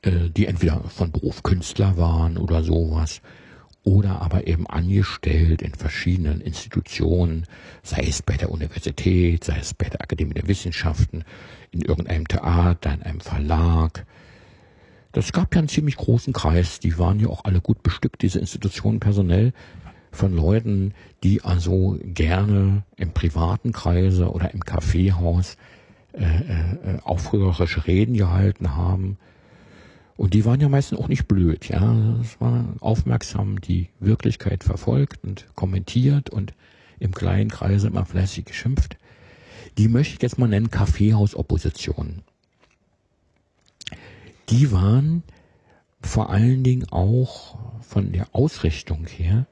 äh, die entweder von Beruf Künstler waren oder sowas, oder aber eben angestellt in verschiedenen Institutionen, sei es bei der Universität, sei es bei der Akademie der Wissenschaften, in irgendeinem Theater, in einem Verlag. Das gab ja einen ziemlich großen Kreis, die waren ja auch alle gut bestückt, diese Institutionen personell, von Leuten, die also gerne im privaten Kreise oder im Kaffeehaus äh, äh, aufrührerische Reden gehalten haben, und die waren ja meistens auch nicht blöd, ja. Es war aufmerksam die Wirklichkeit verfolgt und kommentiert und im kleinen Kreise immer fleißig geschimpft. Die möchte ich jetzt mal nennen Kaffeehausopposition. Die waren vor allen Dingen auch von der Ausrichtung her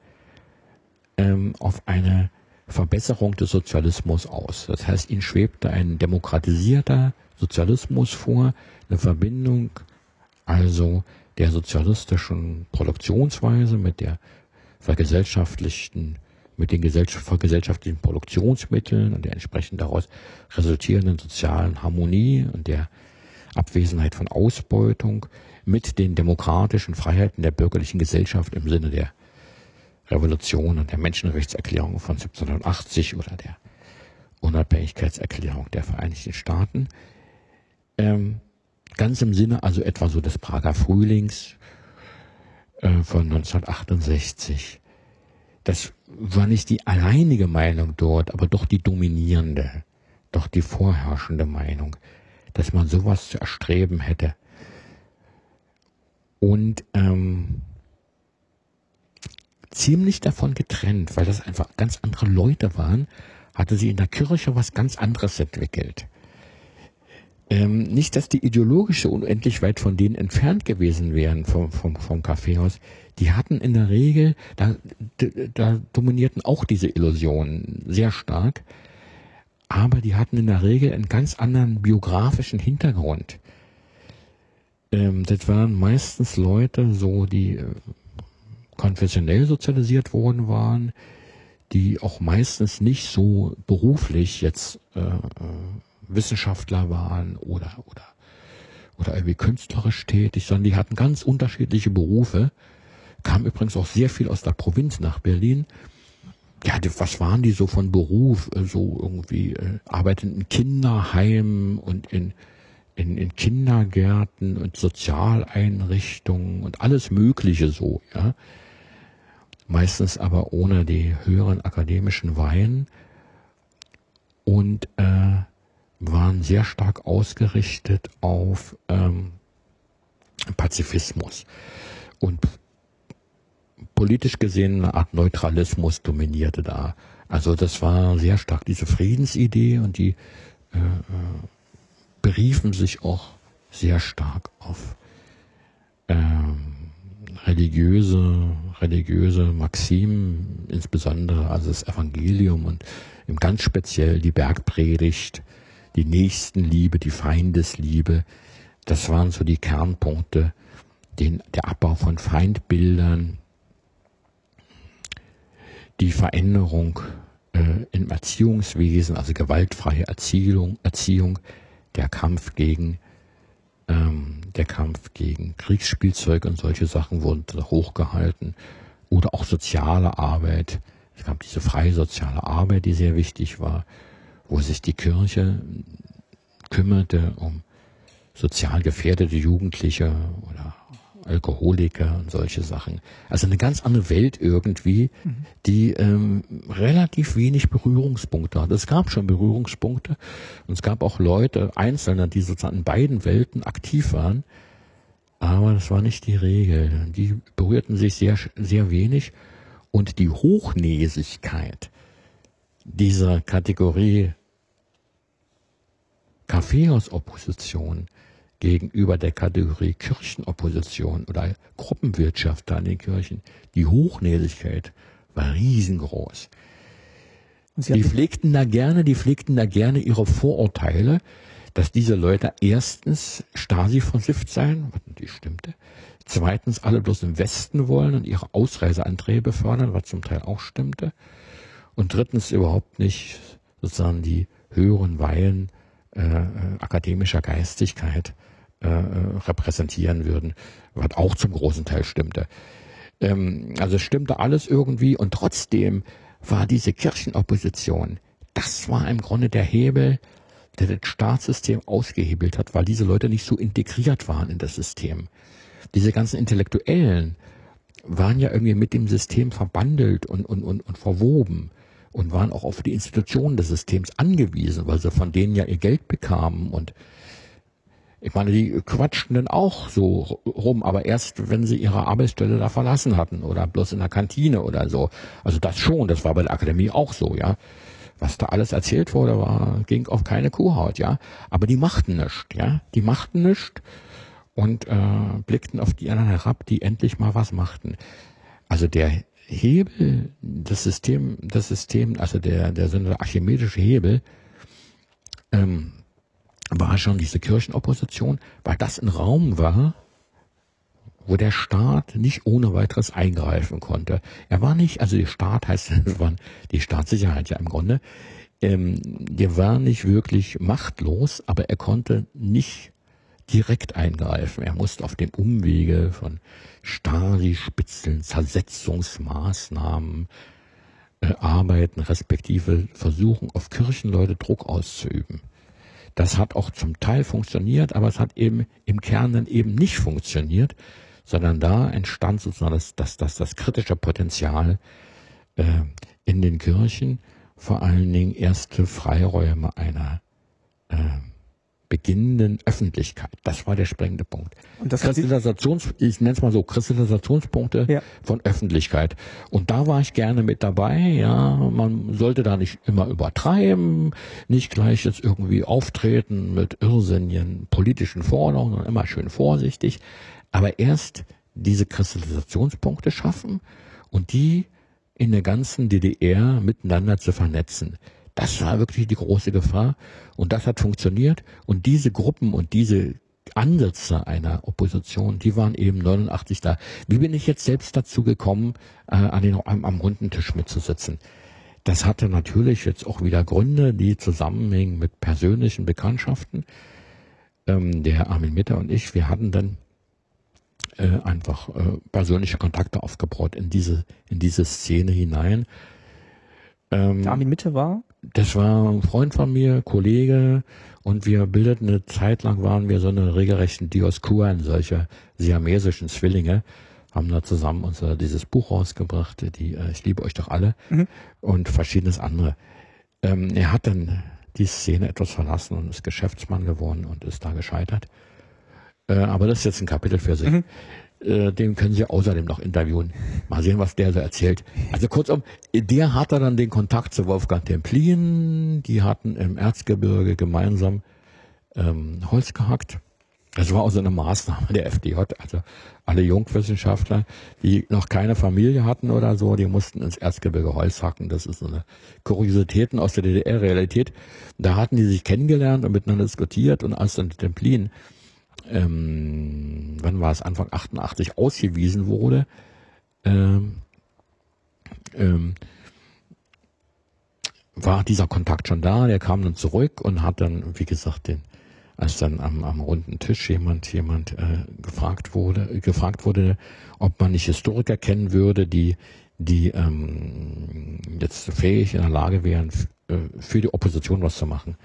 ähm, auf eine Verbesserung des Sozialismus aus. Das heißt, ihnen schwebte ein demokratisierter Sozialismus vor, eine Verbindung also der sozialistischen Produktionsweise mit der vergesellschaftlichten, mit den vergesellschaftlichen Produktionsmitteln und der entsprechend daraus resultierenden sozialen Harmonie und der Abwesenheit von Ausbeutung mit den demokratischen Freiheiten der bürgerlichen Gesellschaft im Sinne der Revolution und der Menschenrechtserklärung von 1780 oder der Unabhängigkeitserklärung der Vereinigten Staaten. Ähm, Ganz im Sinne also etwa so des Prager Frühlings äh, von 1968. Das war nicht die alleinige Meinung dort, aber doch die dominierende, doch die vorherrschende Meinung, dass man sowas zu erstreben hätte. Und ähm, ziemlich davon getrennt, weil das einfach ganz andere Leute waren, hatte sie in der Kirche was ganz anderes entwickelt. Ähm, nicht, dass die ideologische unendlich weit von denen entfernt gewesen wären vom, vom, vom Kaffeehaus. Die hatten in der Regel, da, da dominierten auch diese Illusionen sehr stark, aber die hatten in der Regel einen ganz anderen biografischen Hintergrund. Ähm, das waren meistens Leute, so die äh, konfessionell sozialisiert worden waren, die auch meistens nicht so beruflich jetzt äh, äh Wissenschaftler waren oder, oder, oder irgendwie künstlerisch tätig, sondern die hatten ganz unterschiedliche Berufe, kamen übrigens auch sehr viel aus der Provinz nach Berlin. Ja, was waren die so von Beruf? So irgendwie äh, arbeiten in Kinderheimen und in, in, in Kindergärten und Sozialeinrichtungen und alles Mögliche so, ja. Meistens aber ohne die höheren akademischen Weihen. Und äh, waren sehr stark ausgerichtet auf ähm, Pazifismus. Und politisch gesehen eine Art Neutralismus dominierte da. Also das war sehr stark diese Friedensidee und die äh, äh beriefen sich auch sehr stark auf ähm, religiöse, religiöse Maximen, insbesondere also das Evangelium und im ganz speziell die Bergpredigt, die Nächstenliebe, die Feindesliebe. Das waren so die Kernpunkte, den, der Abbau von Feindbildern, die Veränderung äh, im Erziehungswesen, also gewaltfreie Erziehung, Erziehung der Kampf gegen ähm, der Kampf gegen Kriegsspielzeug und solche Sachen wurden hochgehalten oder auch soziale Arbeit. Es gab diese freie soziale Arbeit, die sehr wichtig war wo sich die Kirche kümmerte um sozial gefährdete Jugendliche oder Alkoholiker und solche Sachen. Also eine ganz andere Welt irgendwie, die ähm, relativ wenig Berührungspunkte hat. Es gab schon Berührungspunkte und es gab auch Leute, Einzelne, die sozusagen in beiden Welten aktiv waren, aber das war nicht die Regel. Die berührten sich sehr, sehr wenig und die Hochnäsigkeit, dieser Kategorie Kaffeehausopposition gegenüber der Kategorie Kirchenopposition oder Gruppenwirtschaft da in den Kirchen, die Hochnäsigkeit war riesengroß. Die pflegten da gerne, die pflegten da gerne ihre Vorurteile, dass diese Leute erstens Stasi versifft seien, was natürlich stimmte, zweitens alle bloß im Westen wollen und ihre Ausreiseanträge befördern, was zum Teil auch stimmte, und drittens überhaupt nicht sozusagen die höheren Weihen äh, äh akademischer Geistigkeit äh, repräsentieren würden, was auch zum großen Teil stimmte. Ähm, also es stimmte alles irgendwie und trotzdem war diese Kirchenopposition, das war im Grunde der Hebel, der das Staatssystem ausgehebelt hat, weil diese Leute nicht so integriert waren in das System. Diese ganzen Intellektuellen waren ja irgendwie mit dem System verbandelt und, und, und, und verwoben und waren auch auf die Institutionen des Systems angewiesen, weil sie von denen ja ihr Geld bekamen und ich meine, die quatschten dann auch so rum, aber erst, wenn sie ihre Arbeitsstelle da verlassen hatten oder bloß in der Kantine oder so. Also das schon, das war bei der Akademie auch so, ja. Was da alles erzählt wurde, war, ging auf keine Kuhhaut, ja. Aber die machten nichts, ja. Die machten nichts und äh, blickten auf die anderen herab, die endlich mal was machten. Also der Hebel, das System, das System, also der, der so eine archimedische Hebel, ähm, war schon diese Kirchenopposition, weil das ein Raum war, wo der Staat nicht ohne weiteres eingreifen konnte. Er war nicht, also der Staat heißt, die Staatssicherheit ja im Grunde, ähm, der war nicht wirklich machtlos, aber er konnte nicht direkt eingreifen. Er musste auf dem Umwege von Stasi-Spitzeln, Zersetzungsmaßnahmen äh, arbeiten, respektive versuchen, auf Kirchenleute Druck auszuüben. Das hat auch zum Teil funktioniert, aber es hat eben im Kern dann eben nicht funktioniert, sondern da entstand sozusagen das, das, das, das kritische Potenzial äh, in den Kirchen, vor allen Dingen erste Freiräume einer äh, beginnenden Öffentlichkeit. Das war der springende Punkt. Und das Kristallisations, ich nenne es mal so, Kristallisationspunkte ja. von Öffentlichkeit. Und da war ich gerne mit dabei. Ja, man sollte da nicht immer übertreiben, nicht gleich jetzt irgendwie auftreten mit irrsinnigen politischen Forderungen, sondern immer schön vorsichtig. Aber erst diese Kristallisationspunkte schaffen und die in der ganzen DDR miteinander zu vernetzen. Das war wirklich die große Gefahr und das hat funktioniert und diese Gruppen und diese Ansätze einer Opposition, die waren eben 89 da. Wie bin ich jetzt selbst dazu gekommen, äh, an den, am, am runden Tisch mitzusitzen? Das hatte natürlich jetzt auch wieder Gründe, die zusammenhängen mit persönlichen Bekanntschaften. Ähm, der Armin Mitter und ich, wir hatten dann äh, einfach äh, persönliche Kontakte aufgebaut in diese, in diese Szene hinein. Ähm, Armin Mitte war? Das war ein Freund von mir, Kollege, und wir bildeten eine Zeit lang, waren wir so eine regelrechten Dioskuren, solche siamesischen Zwillinge, haben da zusammen unser dieses Buch rausgebracht, die äh, Ich liebe euch doch alle, mhm. und verschiedenes andere. Ähm, er hat dann die Szene etwas verlassen und ist Geschäftsmann geworden und ist da gescheitert. Äh, aber das ist jetzt ein Kapitel für sich. Mhm. Äh, den können Sie außerdem noch interviewen. Mal sehen, was der so erzählt. Also kurzum, der hatte dann den Kontakt zu Wolfgang Templin. Die hatten im Erzgebirge gemeinsam ähm, Holz gehackt. Das war auch so eine Maßnahme der FDJ. Also alle Jungwissenschaftler, die noch keine Familie hatten oder so, die mussten ins Erzgebirge Holz hacken. Das ist so eine Kuriositäten aus der DDR-Realität. Da hatten die sich kennengelernt und miteinander diskutiert und als dann Templin ähm, wann war es, Anfang 88 ausgewiesen wurde, ähm, ähm, war dieser Kontakt schon da, der kam dann zurück und hat dann, wie gesagt, den, als dann am, am runden Tisch jemand, jemand äh, gefragt wurde, gefragt wurde, ob man nicht Historiker kennen würde, die, die ähm, jetzt fähig in der Lage wären, äh, für die Opposition was zu machen.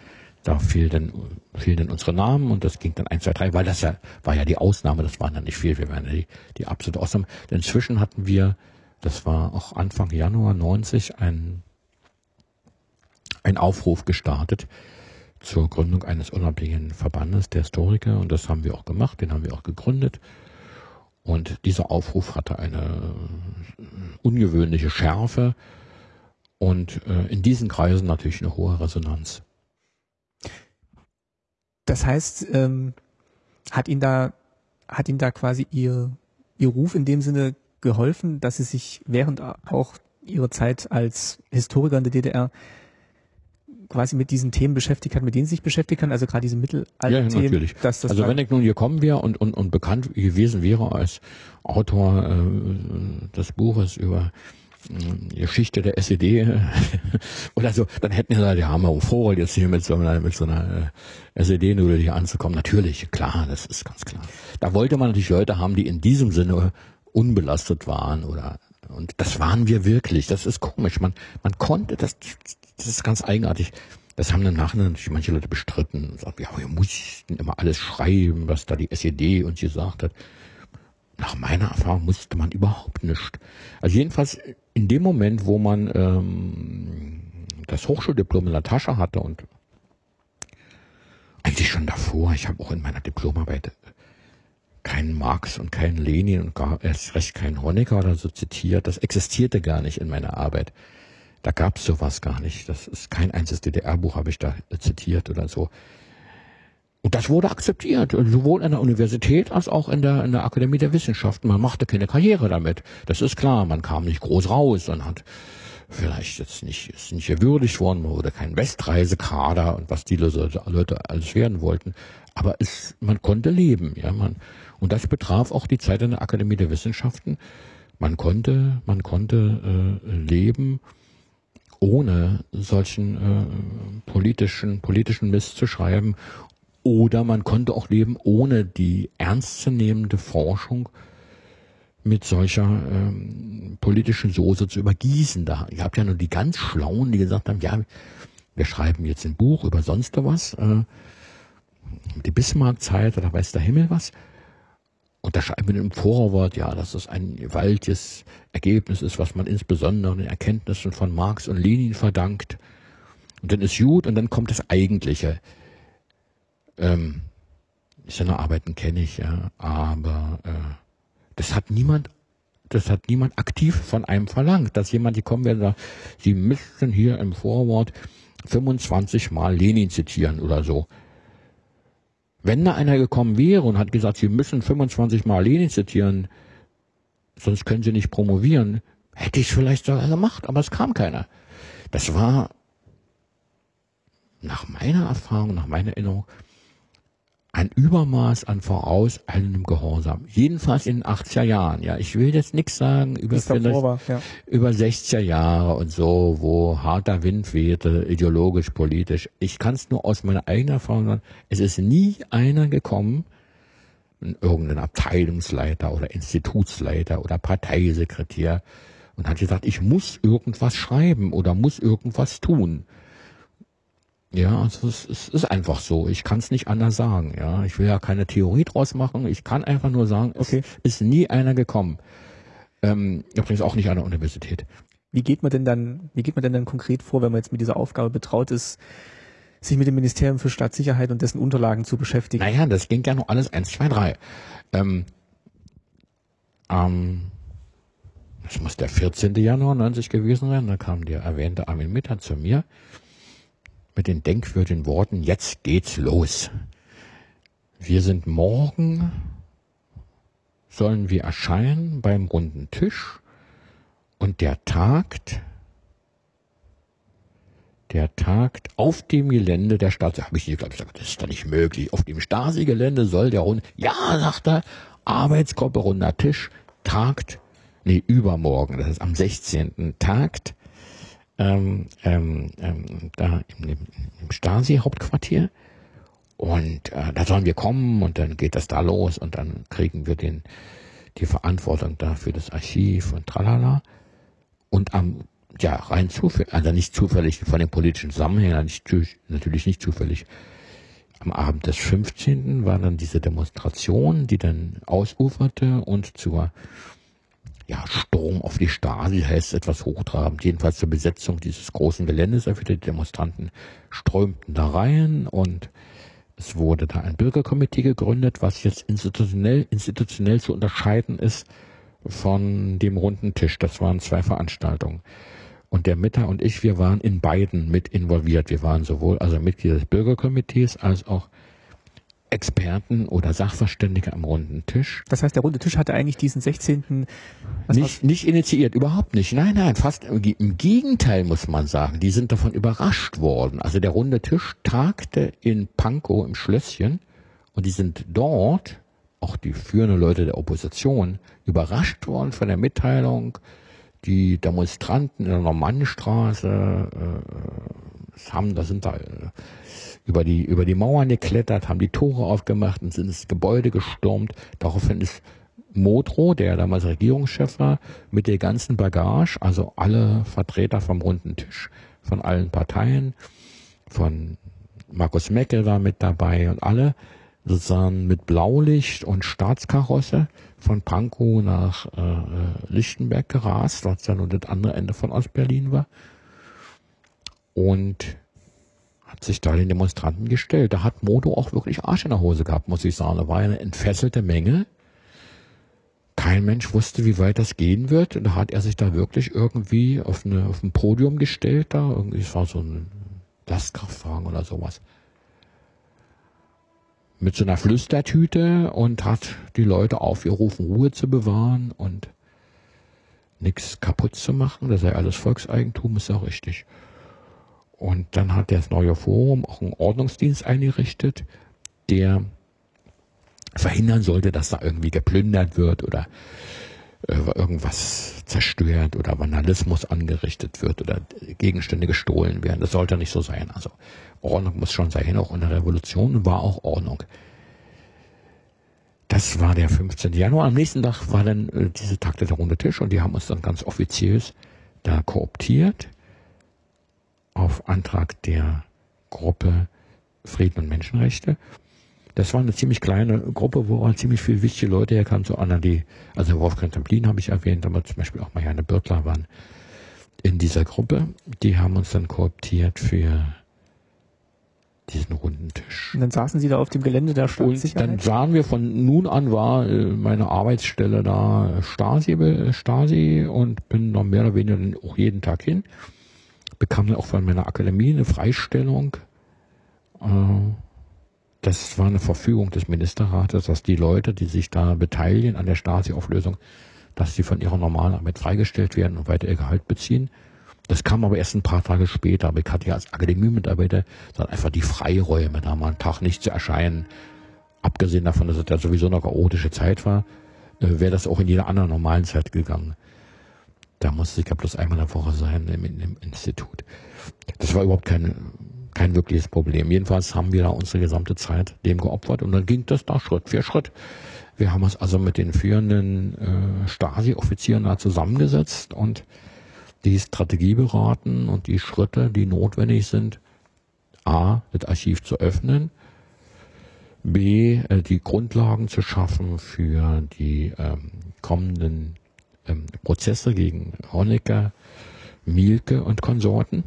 Da fehlten, fehlten unsere Namen und das ging dann eins, zwei, drei, weil das ja war ja die Ausnahme, das waren dann nicht viel, wir waren ja die, die absolute Ausnahme. Inzwischen hatten wir, das war auch Anfang Januar 90, ein, ein Aufruf gestartet zur Gründung eines unabhängigen Verbandes der Historiker und das haben wir auch gemacht, den haben wir auch gegründet. Und dieser Aufruf hatte eine ungewöhnliche Schärfe und äh, in diesen Kreisen natürlich eine hohe Resonanz. Das heißt, ähm, hat ihn da, hat ihn da quasi ihr, ihr Ruf in dem Sinne geholfen, dass sie sich während auch ihrer Zeit als Historiker in der DDR quasi mit diesen Themen beschäftigt hat, mit denen sie sich beschäftigt hat, also gerade diese Mittelalter-Themen. Ja, natürlich. Dass das also wenn ich nun hier kommen wäre und, und, und bekannt gewesen wäre als Autor äh, des Buches über Geschichte der SED oder so, dann hätten wir gesagt, ja, haben wir vor, jetzt hier mit so einer, mit so einer äh, SED-Nudel hier anzukommen. Natürlich, klar, das ist ganz klar. Da wollte man natürlich Leute haben, die in diesem Sinne unbelastet waren oder und das waren wir wirklich. Das ist komisch. Man, man konnte das, das ist ganz eigenartig. Das haben dann nachher natürlich manche Leute bestritten und sagen, ja, wir mussten immer alles schreiben, was da die SED uns gesagt hat. Nach meiner Erfahrung musste man überhaupt nicht. Also jedenfalls in dem Moment, wo man ähm, das Hochschuldiplom in der Tasche hatte und eigentlich schon davor, ich habe auch in meiner Diplomarbeit keinen Marx und keinen Lenin und gar erst recht keinen Honecker oder so zitiert. Das existierte gar nicht in meiner Arbeit. Da gab es sowas gar nicht. Das ist kein einziges DDR-Buch habe ich da zitiert oder so. Und das wurde akzeptiert, sowohl in der Universität als auch in der, in der Akademie der Wissenschaften. Man machte keine Karriere damit. Das ist klar. Man kam nicht groß raus und hat vielleicht jetzt nicht, ist nicht gewürdigt worden, man wurde kein Westreisekader und was die Leute, Leute alles werden wollten. Aber es, man konnte leben, ja, man, und das betraf auch die Zeit in der Akademie der Wissenschaften. Man konnte, man konnte äh, leben, ohne solchen äh, politischen, politischen Mist zu schreiben. Oder man konnte auch leben, ohne die ernstzunehmende Forschung mit solcher ähm, politischen Soße zu übergießen. Da, ihr habt ja nur die ganz Schlauen, die gesagt haben, ja, wir schreiben jetzt ein Buch über sonst was, äh, die Bismarck-Zeit oder weiß der Himmel was. Und da schreiben wir im Vorwort, ja, dass das ein gewaltiges Ergebnis ist, was man insbesondere den Erkenntnissen von Marx und Lenin verdankt. Und dann ist gut und dann kommt das Eigentliche. Ähm, seine Arbeiten kenne ich, ja, aber äh, das hat niemand, das hat niemand aktiv von einem verlangt, dass jemand hier kommen werde, sagt, Sie müssten hier im Vorwort 25 Mal Lenin zitieren oder so. Wenn da einer gekommen wäre und hat gesagt, Sie müssen 25 Mal Lenin zitieren, sonst können Sie nicht promovieren, hätte ich es vielleicht sogar gemacht, aber es kam keiner. Das war nach meiner Erfahrung, nach meiner Erinnerung, ein Übermaß an vorauseilendem Gehorsam. Jedenfalls in den 80er Jahren. Ja, ich will jetzt nichts sagen über, vielleicht, war, ja. über 60er Jahre und so, wo harter Wind wehte, ideologisch, politisch. Ich kann es nur aus meiner eigenen Erfahrung sagen. Es ist nie einer gekommen, irgendein Abteilungsleiter oder Institutsleiter oder Parteisekretär und hat gesagt, ich muss irgendwas schreiben oder muss irgendwas tun. Ja, also es, es ist einfach so. Ich kann es nicht anders sagen. Ja, ich will ja keine Theorie draus machen. Ich kann einfach nur sagen, okay. es ist nie einer gekommen. Ähm, übrigens auch nicht an der Universität. Wie geht man denn dann, wie geht man denn dann konkret vor, wenn man jetzt mit dieser Aufgabe betraut ist, sich mit dem Ministerium für Staatssicherheit und dessen Unterlagen zu beschäftigen? Naja, das ging ja noch alles eins, zwei, drei. Ähm, ähm, das muss der 14. Januar 90 gewesen sein. Da kam der erwähnte Armin Mitter zu mir mit den denkwürdigen Worten, jetzt geht's los. Wir sind morgen, sollen wir erscheinen beim runden Tisch und der tagt, der tagt auf dem Gelände der Stadt. Habe ich nicht gesagt, das ist doch nicht möglich. Auf dem Stasi-Gelände soll der runde, ja, sagt er, Arbeitsgruppe runder Tisch tagt, nee, übermorgen, das ist am 16. tagt ähm, ähm, ähm, da im, im Stasi-Hauptquartier. Und äh, da sollen wir kommen und dann geht das da los und dann kriegen wir den, die Verantwortung da für das Archiv und tralala. Und am, ja, rein zufällig, also nicht zufällig von den politischen Zusammenhängen, nicht, natürlich nicht zufällig. Am Abend des 15. war dann diese Demonstration, die dann ausuferte und zur ja, Sturm auf die Stasi heißt etwas hochtrabend, jedenfalls zur Besetzung dieses großen Geländes. Die Demonstranten strömten da rein und es wurde da ein Bürgerkomitee gegründet, was jetzt institutionell, institutionell zu unterscheiden ist von dem runden Tisch. Das waren zwei Veranstaltungen. Und der Mitter und ich, wir waren in beiden mit involviert. Wir waren sowohl also Mitglieder des Bürgerkomitees als auch Experten oder Sachverständige am runden Tisch. Das heißt, der runde Tisch hatte eigentlich diesen 16. Nicht, nicht initiiert, überhaupt nicht. Nein, nein, fast im Gegenteil muss man sagen. Die sind davon überrascht worden. Also der runde Tisch tagte in Pankow im Schlösschen und die sind dort, auch die führenden Leute der Opposition, überrascht worden von der Mitteilung, die Demonstranten in der Normannenstraße äh, haben, da sind da äh, über die, über die Mauern geklettert, haben die Tore aufgemacht und sind ins Gebäude gestürmt. Daraufhin ist Modrow, der damals Regierungschef war, mit der ganzen Bagage, also alle Vertreter vom runden Tisch von allen Parteien, von Markus Meckel war mit dabei und alle sozusagen mit Blaulicht und Staatskarosse von Pankow nach äh, äh Lichtenberg gerast, was ja nur das andere Ende von Ostberlin war. Und hat sich da den Demonstranten gestellt. Da hat Modo auch wirklich Arsch in der Hose gehabt, muss ich sagen. Da war eine entfesselte Menge. Kein Mensch wusste, wie weit das gehen wird. Und da hat er sich da wirklich irgendwie auf, eine, auf ein Podium gestellt. Da irgendwie, es war so ein Lastkraftwagen oder sowas. Mit so einer Flüstertüte und hat die Leute aufgerufen, Ruhe zu bewahren und nichts kaputt zu machen. Das sei alles Volkseigentum, ist ja richtig. Und dann hat das neue Forum auch einen Ordnungsdienst eingerichtet, der verhindern sollte, dass da irgendwie geplündert wird oder äh, irgendwas zerstört oder Vandalismus angerichtet wird oder Gegenstände gestohlen werden. Das sollte nicht so sein. Also Ordnung muss schon sein. Auch in der Revolution war auch Ordnung. Das war der 15. Januar. Am nächsten Tag war dann äh, diese Takte der runde Tisch und die haben uns dann ganz offiziell da kooptiert auf Antrag der Gruppe Frieden und Menschenrechte. Das war eine ziemlich kleine Gruppe, wo auch ziemlich viele wichtige Leute herkamen, so Anna, die, also Wolfgang Templin habe ich erwähnt, aber zum Beispiel auch Marianne Birtler waren in dieser Gruppe. Die haben uns dann kooptiert für diesen runden Tisch. Und dann saßen Sie da auf dem Gelände der Staatssicherheit? Und dann sahen wir von nun an war äh, meine Arbeitsstelle da Stasi, Stasi und bin noch mehr oder weniger auch jeden Tag hin bekam dann auch von meiner Akademie eine Freistellung. Äh, das war eine Verfügung des Ministerrates, dass die Leute, die sich da beteiligen an der Stasi-Auflösung, dass sie von ihrer normalen Arbeit freigestellt werden und weiter ihr Gehalt beziehen. Das kam aber erst ein paar Tage später. Aber ich hatte ja als Akademie-Mitarbeiter dann einfach die Freiräume, da mal einen Tag nicht zu erscheinen. Abgesehen davon, dass es ja sowieso eine chaotische Zeit war, äh, wäre das auch in jeder anderen normalen Zeit gegangen. Da musste ich ja bloß einmal in der Woche sein im, im Institut. Das war überhaupt kein, kein wirkliches Problem. Jedenfalls haben wir da unsere gesamte Zeit dem geopfert und dann ging das da Schritt für Schritt. Wir haben uns also mit den führenden äh, Stasi-Offizieren da zusammengesetzt und die Strategie beraten und die Schritte, die notwendig sind, A, das Archiv zu öffnen, B, äh, die Grundlagen zu schaffen für die ähm, kommenden ähm, Prozesse gegen Honecker, Mielke und Konsorten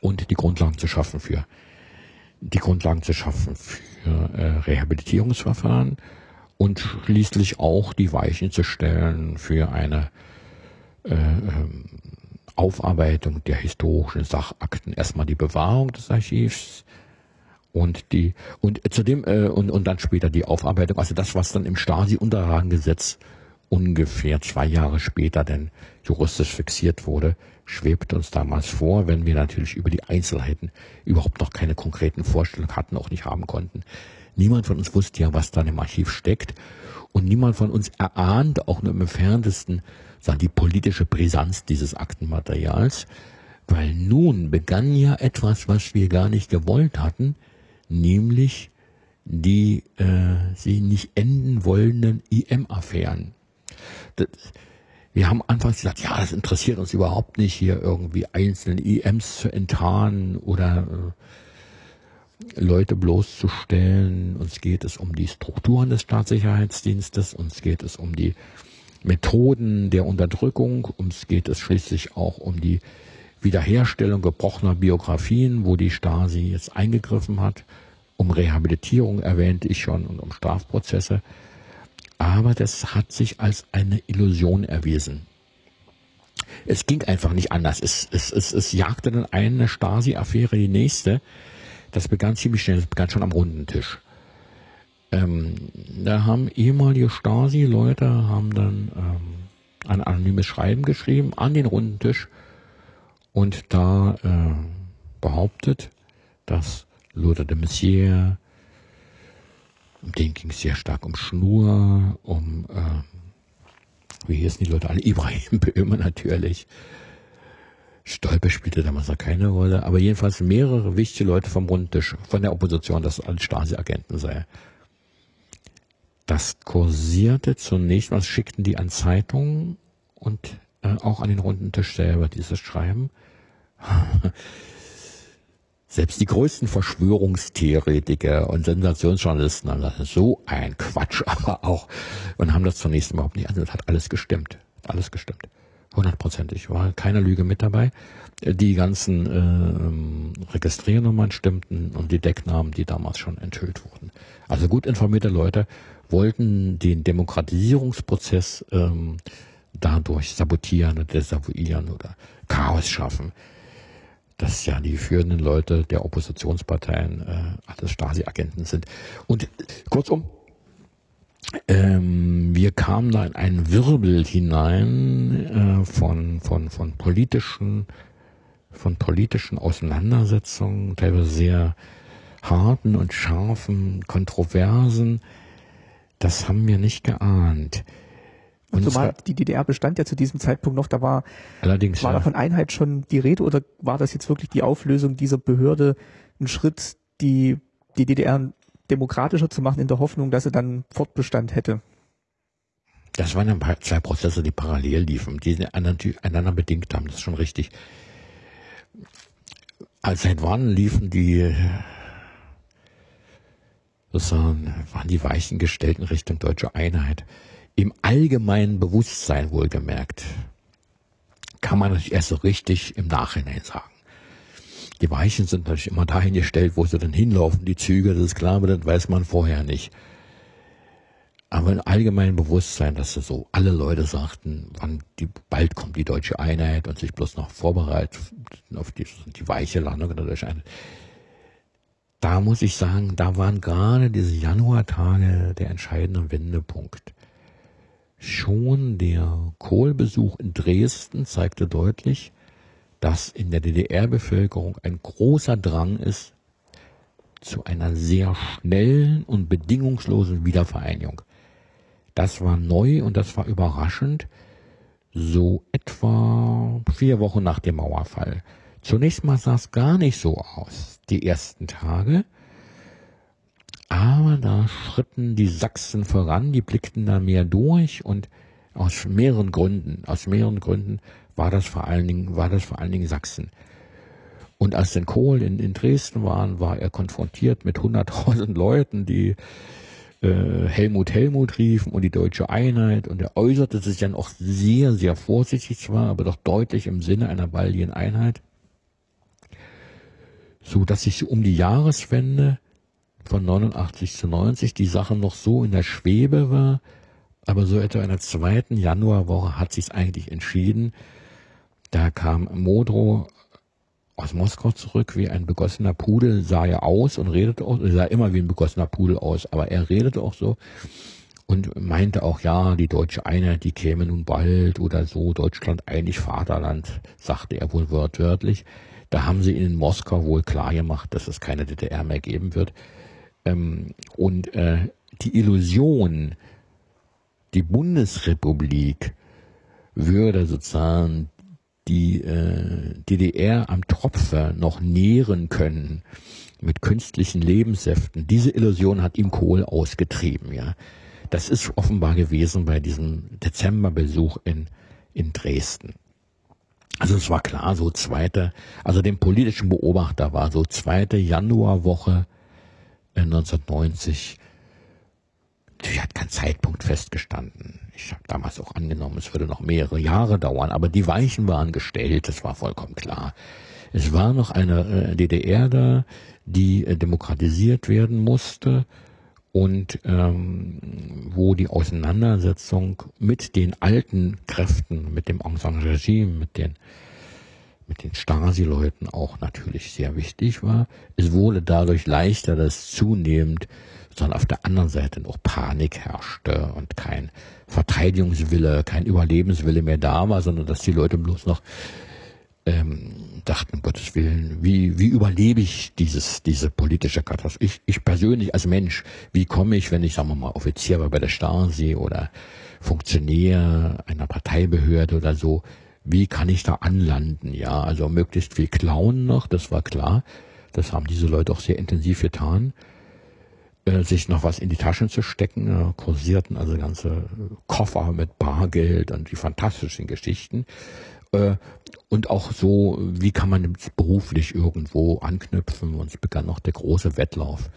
und die Grundlagen zu schaffen für die Grundlagen zu schaffen für äh, Rehabilitierungsverfahren und schließlich auch die Weichen zu stellen für eine äh, ähm, Aufarbeitung der historischen Sachakten. Erstmal die Bewahrung des Archivs und die und zudem äh, und und dann später die Aufarbeitung. Also das, was dann im Stasi-Unterlagengesetz ungefähr zwei Jahre später denn juristisch fixiert wurde, schwebt uns damals vor, wenn wir natürlich über die Einzelheiten überhaupt noch keine konkreten Vorstellungen hatten, auch nicht haben konnten. Niemand von uns wusste ja, was da im Archiv steckt. Und niemand von uns erahnte auch nur im entferntesten sagen, die politische Brisanz dieses Aktenmaterials, weil nun begann ja etwas, was wir gar nicht gewollt hatten, nämlich die äh, sie nicht enden wollenden IM-Affären wir haben anfangs gesagt, ja, das interessiert uns überhaupt nicht, hier irgendwie einzelne IMs zu enttarnen oder äh, Leute bloßzustellen. Uns geht es um die Strukturen des Staatssicherheitsdienstes, uns geht es um die Methoden der Unterdrückung, uns geht es schließlich auch um die Wiederherstellung gebrochener Biografien, wo die Stasi jetzt eingegriffen hat, um Rehabilitierung erwähnte ich schon und um Strafprozesse aber das hat sich als eine Illusion erwiesen. Es ging einfach nicht anders. Es, es, es, es jagte dann eine Stasi-Affäre die nächste. Das begann ziemlich schnell, das begann schon am runden Tisch. Ähm, da haben ehemalige Stasi-Leute haben dann ähm, ein anonymes Schreiben geschrieben an den runden Tisch und da äh, behauptet, dass Lothar de Messier, um den ging es sehr stark um Schnur, um, äh, wie hießen die Leute alle, Ibrahim Böhme natürlich, Stolpe spielte damals noch keine Rolle, aber jedenfalls mehrere wichtige Leute vom Rundtisch, von der Opposition, dass alles Stasi-Agenten sei. Das kursierte zunächst, was schickten die an Zeitungen und äh, auch an den runden Tisch selber dieses Schreiben. Selbst die größten Verschwörungstheoretiker und Sensationsjournalisten haben gesagt, so ein Quatsch, aber auch, und haben das zunächst überhaupt nicht angehört, hat alles gestimmt, alles gestimmt. Hundertprozentig, war keine Lüge mit dabei. Die ganzen äh, Registriernummern stimmten und die Decknamen, die damals schon enthüllt wurden. Also gut informierte Leute wollten den Demokratisierungsprozess ähm, dadurch sabotieren oder desavouieren oder Chaos schaffen dass ja die führenden Leute der Oppositionsparteien äh, alles Stasi-Agenten sind. Und kurzum, ähm, wir kamen da in einen Wirbel hinein äh, von, von, von politischen, von politischen Auseinandersetzungen, teilweise sehr harten und scharfen, kontroversen. Das haben wir nicht geahnt. Und Zumal die DDR bestand ja zu diesem Zeitpunkt noch, da war, allerdings, war ja. da von Einheit schon die Rede oder war das jetzt wirklich die Auflösung dieser Behörde ein Schritt, die die DDR demokratischer zu machen in der Hoffnung, dass sie dann Fortbestand hätte? Das waren ja zwei Prozesse, die parallel liefen, die einander bedingt haben, das ist schon richtig. Als seit wann liefen die sozusagen, waren die Weichen gestellt in Richtung deutsche Einheit im allgemeinen Bewusstsein wohlgemerkt, kann man natürlich erst so richtig im Nachhinein sagen. Die Weichen sind natürlich immer dahin gestellt, wo sie dann hinlaufen, die Züge, das ist klar, aber das weiß man vorher nicht. Aber im allgemeinen Bewusstsein, dass so alle Leute sagten, wann die, bald kommt die deutsche Einheit und sich bloß noch vorbereitet auf die, die weiche Landung der deutschen Einheit. Da muss ich sagen, da waren gerade diese Januartage der entscheidende Wendepunkt. Schon der Kohlbesuch in Dresden zeigte deutlich, dass in der DDR-Bevölkerung ein großer Drang ist zu einer sehr schnellen und bedingungslosen Wiedervereinigung. Das war neu und das war überraschend, so etwa vier Wochen nach dem Mauerfall. Zunächst mal sah es gar nicht so aus, die ersten Tage. Aber da schritten die Sachsen voran, die blickten da mehr durch und aus mehreren Gründen, aus mehreren Gründen war das vor allen Dingen, war das vor allen Dingen Sachsen. Und als denn Kohl in, in Dresden waren, war er konfrontiert mit 100.000 Leuten, die äh, Helmut Helmut riefen und die deutsche Einheit und er äußerte sich dann auch sehr, sehr vorsichtig zwar, aber doch deutlich im Sinne einer baldigen Einheit, so dass sich um die Jahreswende von 89 zu 90 die Sache noch so in der Schwebe war, aber so etwa in der zweiten Januarwoche hat sich's eigentlich entschieden. Da kam Modro aus Moskau zurück wie ein begossener Pudel, sah er aus und redete auch, sah immer wie ein begossener Pudel aus, aber er redete auch so und meinte auch, ja, die deutsche Einheit, die käme nun bald oder so, Deutschland eigentlich Vaterland, sagte er wohl wortwörtlich. Da haben sie in Moskau wohl klar gemacht, dass es keine DDR mehr geben wird. Ähm, und äh, die Illusion, die Bundesrepublik würde sozusagen die äh, DDR am Tropfe noch nähren können mit künstlichen Lebenssäften. Diese Illusion hat ihm Kohl ausgetrieben, ja. Das ist offenbar gewesen bei diesem Dezemberbesuch in, in Dresden. Also es war klar, so zweite, also dem politischen Beobachter war so zweite Januarwoche 1990 natürlich hat kein Zeitpunkt festgestanden. Ich habe damals auch angenommen, es würde noch mehrere Jahre dauern, aber die Weichen waren gestellt, das war vollkommen klar. Es war noch eine äh, DDR da, die äh, demokratisiert werden musste und ähm, wo die Auseinandersetzung mit den alten Kräften, mit dem Aung San Regime, mit den mit den Stasi-Leuten auch natürlich sehr wichtig war. Es wurde dadurch leichter, dass zunehmend sondern auf der anderen Seite noch Panik herrschte und kein Verteidigungswille, kein Überlebenswille mehr da war, sondern dass die Leute bloß noch ähm, dachten, um Gottes Willen, wie, wie überlebe ich dieses, diese politische Katastrophe? Ich, ich persönlich als Mensch, wie komme ich, wenn ich, sagen wir mal, Offizier war bei der Stasi oder Funktionär einer Parteibehörde oder so, wie kann ich da anlanden? Ja, also möglichst viel klauen noch, das war klar. Das haben diese Leute auch sehr intensiv getan. Äh, sich noch was in die Taschen zu stecken, äh, kursierten also ganze Koffer mit Bargeld und die fantastischen Geschichten. Äh, und auch so, wie kann man beruflich irgendwo anknüpfen? Und es begann noch der große Wettlauf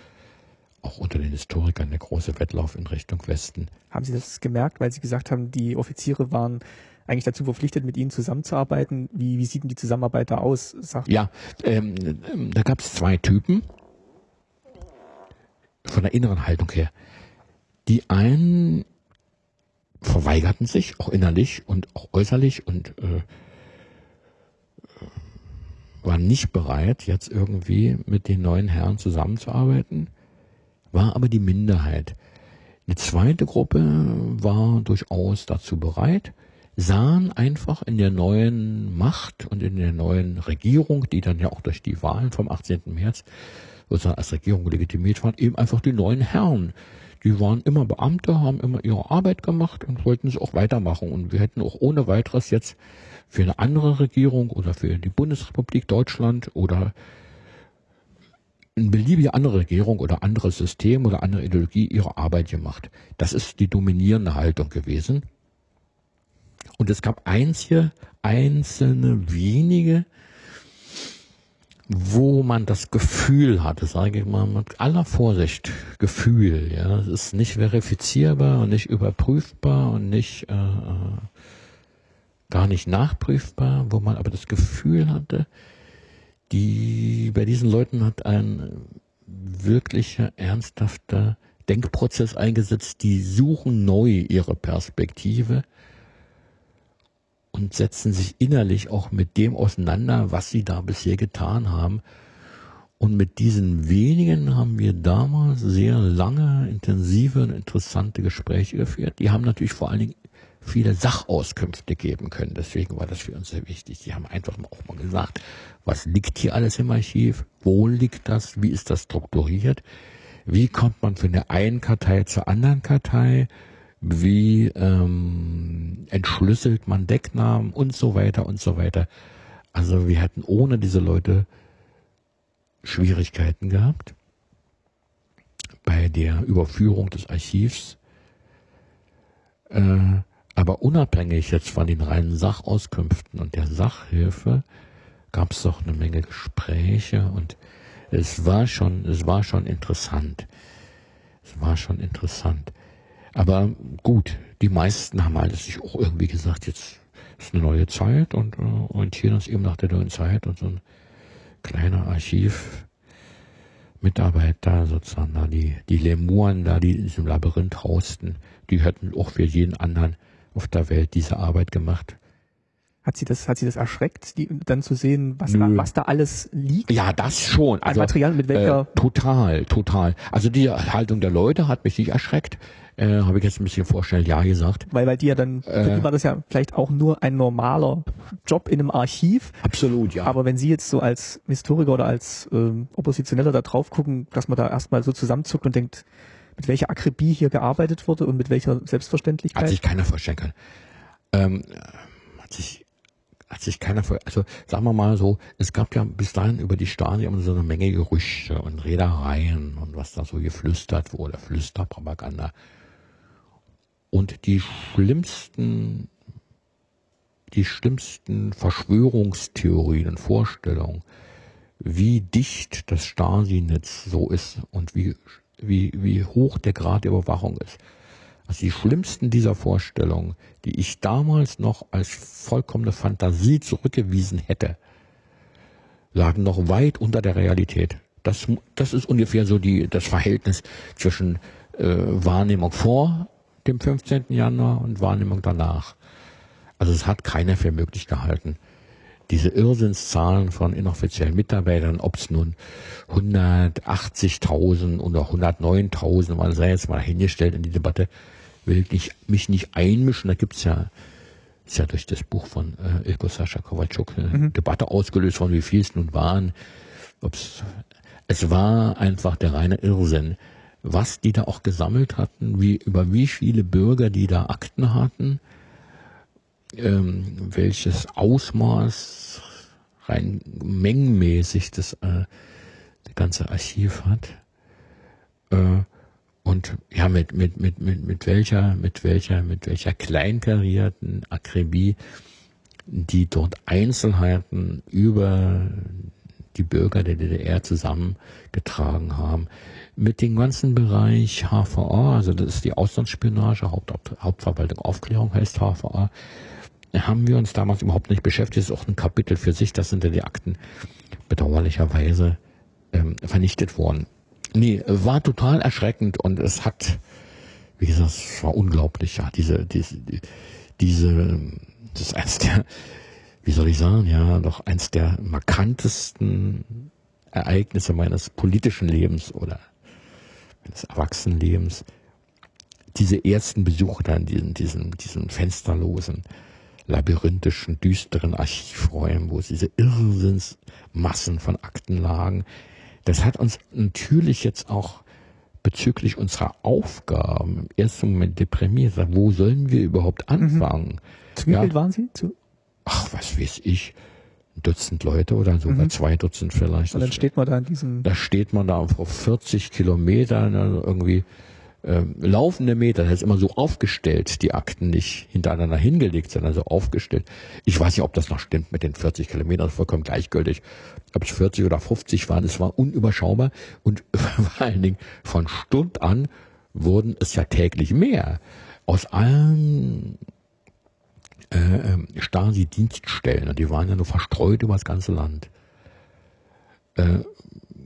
auch unter den Historikern der große Wettlauf in Richtung Westen. Haben Sie das gemerkt, weil Sie gesagt haben, die Offiziere waren eigentlich dazu verpflichtet, mit Ihnen zusammenzuarbeiten? Wie, wie sieht denn die Zusammenarbeit da aus? Sagt ja, ähm, da gab es zwei Typen von der inneren Haltung her. Die einen verweigerten sich, auch innerlich und auch äußerlich und äh, waren nicht bereit, jetzt irgendwie mit den neuen Herren zusammenzuarbeiten war aber die Minderheit. Eine zweite Gruppe war durchaus dazu bereit, sahen einfach in der neuen Macht und in der neuen Regierung, die dann ja auch durch die Wahlen vom 18. März sozusagen als Regierung legitimiert waren, eben einfach die neuen Herren. Die waren immer Beamte, haben immer ihre Arbeit gemacht und wollten es auch weitermachen. Und wir hätten auch ohne weiteres jetzt für eine andere Regierung oder für die Bundesrepublik Deutschland oder eine beliebige andere Regierung oder anderes System oder andere Ideologie ihre Arbeit gemacht. Das ist die dominierende Haltung gewesen. Und es gab einzige, einzelne wenige, wo man das Gefühl hatte, sage ich mal mit aller Vorsicht, Gefühl, ja, es ist nicht verifizierbar und nicht überprüfbar und nicht äh, äh gar nicht nachprüfbar, wo man aber das Gefühl hatte, die, bei diesen Leuten hat ein wirklicher, ernsthafter Denkprozess eingesetzt. Die suchen neu ihre Perspektive und setzen sich innerlich auch mit dem auseinander, was sie da bisher getan haben. Und mit diesen wenigen haben wir damals sehr lange, intensive und interessante Gespräche geführt. Die haben natürlich vor allen Dingen viele Sachauskünfte geben können. Deswegen war das für uns sehr wichtig. Sie haben einfach auch mal gesagt, was liegt hier alles im Archiv? Wo liegt das? Wie ist das strukturiert? Wie kommt man von der einen Kartei zur anderen Kartei? Wie ähm, entschlüsselt man Decknamen und so weiter und so weiter? Also wir hätten ohne diese Leute Schwierigkeiten gehabt bei der Überführung des Archivs. Äh, aber unabhängig jetzt von den reinen Sachauskünften und der Sachhilfe gab es doch eine Menge Gespräche und es war schon, es war schon interessant. Es war schon interessant. Aber gut, die meisten haben halt sich auch irgendwie gesagt, jetzt ist eine neue Zeit und äh, orientieren uns eben nach der neuen Zeit und so ein kleiner Archiv Mitarbeiter sozusagen da, die, die Lemuren da, die in diesem Labyrinth hausten, die hätten auch für jeden anderen auf der Welt diese Arbeit gemacht. Hat sie das, hat sie das erschreckt, die, dann zu sehen, was da, was da alles liegt? Ja, das schon. Also, Material mit welcher? Äh, total, total. Also die Haltung der Leute hat mich nicht erschreckt. Äh, Habe ich jetzt ein bisschen vorstellen, ja gesagt. Weil bei dir dann, äh, war das ja vielleicht auch nur ein normaler Job in einem Archiv. Absolut, ja. Aber wenn Sie jetzt so als Historiker oder als ähm, Oppositioneller da drauf gucken, dass man da erstmal so zusammenzuckt und denkt, mit welcher Akribie hier gearbeitet wurde und mit welcher Selbstverständlichkeit? Hat sich keiner vorstellen können. Ähm, hat sich hat sich keiner vor, also sagen wir mal so, es gab ja bis dahin über die Stasi so eine Menge Gerüchte und Redereien und was da so geflüstert wurde, Flüsterpropaganda. Und die schlimmsten, die schlimmsten Verschwörungstheorien und Vorstellungen, wie dicht das Stasi-Netz so ist und wie wie, wie hoch der Grad der Überwachung ist. Also die schlimmsten dieser Vorstellungen, die ich damals noch als vollkommene Fantasie zurückgewiesen hätte, lagen noch weit unter der Realität. Das, das ist ungefähr so die, das Verhältnis zwischen äh, Wahrnehmung vor dem 15. Januar und Wahrnehmung danach. Also es hat keiner für möglich gehalten, diese Irrsinnszahlen von inoffiziellen Mitarbeitern, ob es nun 180.000 oder 109.000, man sei jetzt mal hingestellt in die Debatte, will ich mich nicht einmischen. Da gibt's ja, ist ja durch das Buch von äh, Ilko Sascha Kowalczuk eine mhm. Debatte ausgelöst von wie viel es nun waren. Ob's, es war einfach der reine Irrsinn. Was die da auch gesammelt hatten, wie, über wie viele Bürger die da Akten hatten, ähm, welches Ausmaß rein mengenmäßig das, äh, ganze Archiv hat. Äh, und ja, mit, mit, mit, mit, mit welcher, mit welcher, mit welcher kleinkarierten Akribie die dort Einzelheiten über die Bürger der DDR zusammengetragen haben. Mit dem ganzen Bereich HVA, also das ist die Auslandsspionage, Haupt, Hauptverwaltung Aufklärung heißt HVA, haben wir uns damals überhaupt nicht beschäftigt. Das ist auch ein Kapitel für sich, das sind ja die Akten bedauerlicherweise ähm, vernichtet worden. Nee, war total erschreckend und es hat, wie gesagt, es war unglaublich, ja, diese, diese, diese, das ist eins der, wie soll ich sagen, ja, doch eins der markantesten Ereignisse meines politischen Lebens oder meines Erwachsenenlebens. Diese ersten Besuche dann, diesen, diesen, diesen fensterlosen, labyrinthischen, düsteren Archivräumen, wo diese Irrsinnsmassen von Akten lagen. Das hat uns natürlich jetzt auch bezüglich unserer Aufgaben im ersten Moment deprimiert. Wo sollen wir überhaupt mhm. anfangen? Mhm. Zu wie ja, waren Sie? Zu? Ach, was weiß ich. Ein Dutzend Leute oder sogar mhm. zwei Dutzend vielleicht. Und dann steht man da in diesem... Da steht man da auf 40 Kilometern also irgendwie ähm, laufende Meter, das ist immer so aufgestellt, die Akten nicht hintereinander hingelegt, sondern so aufgestellt. Ich weiß nicht, ob das noch stimmt mit den 40 Kilometern, vollkommen gleichgültig. Ob es 40 oder 50 waren, es war unüberschaubar und vor allen Dingen von Stund an wurden es ja täglich mehr. Aus allen äh, ähm, Stasi-Dienststellen, die waren ja nur verstreut über das ganze Land. Äh,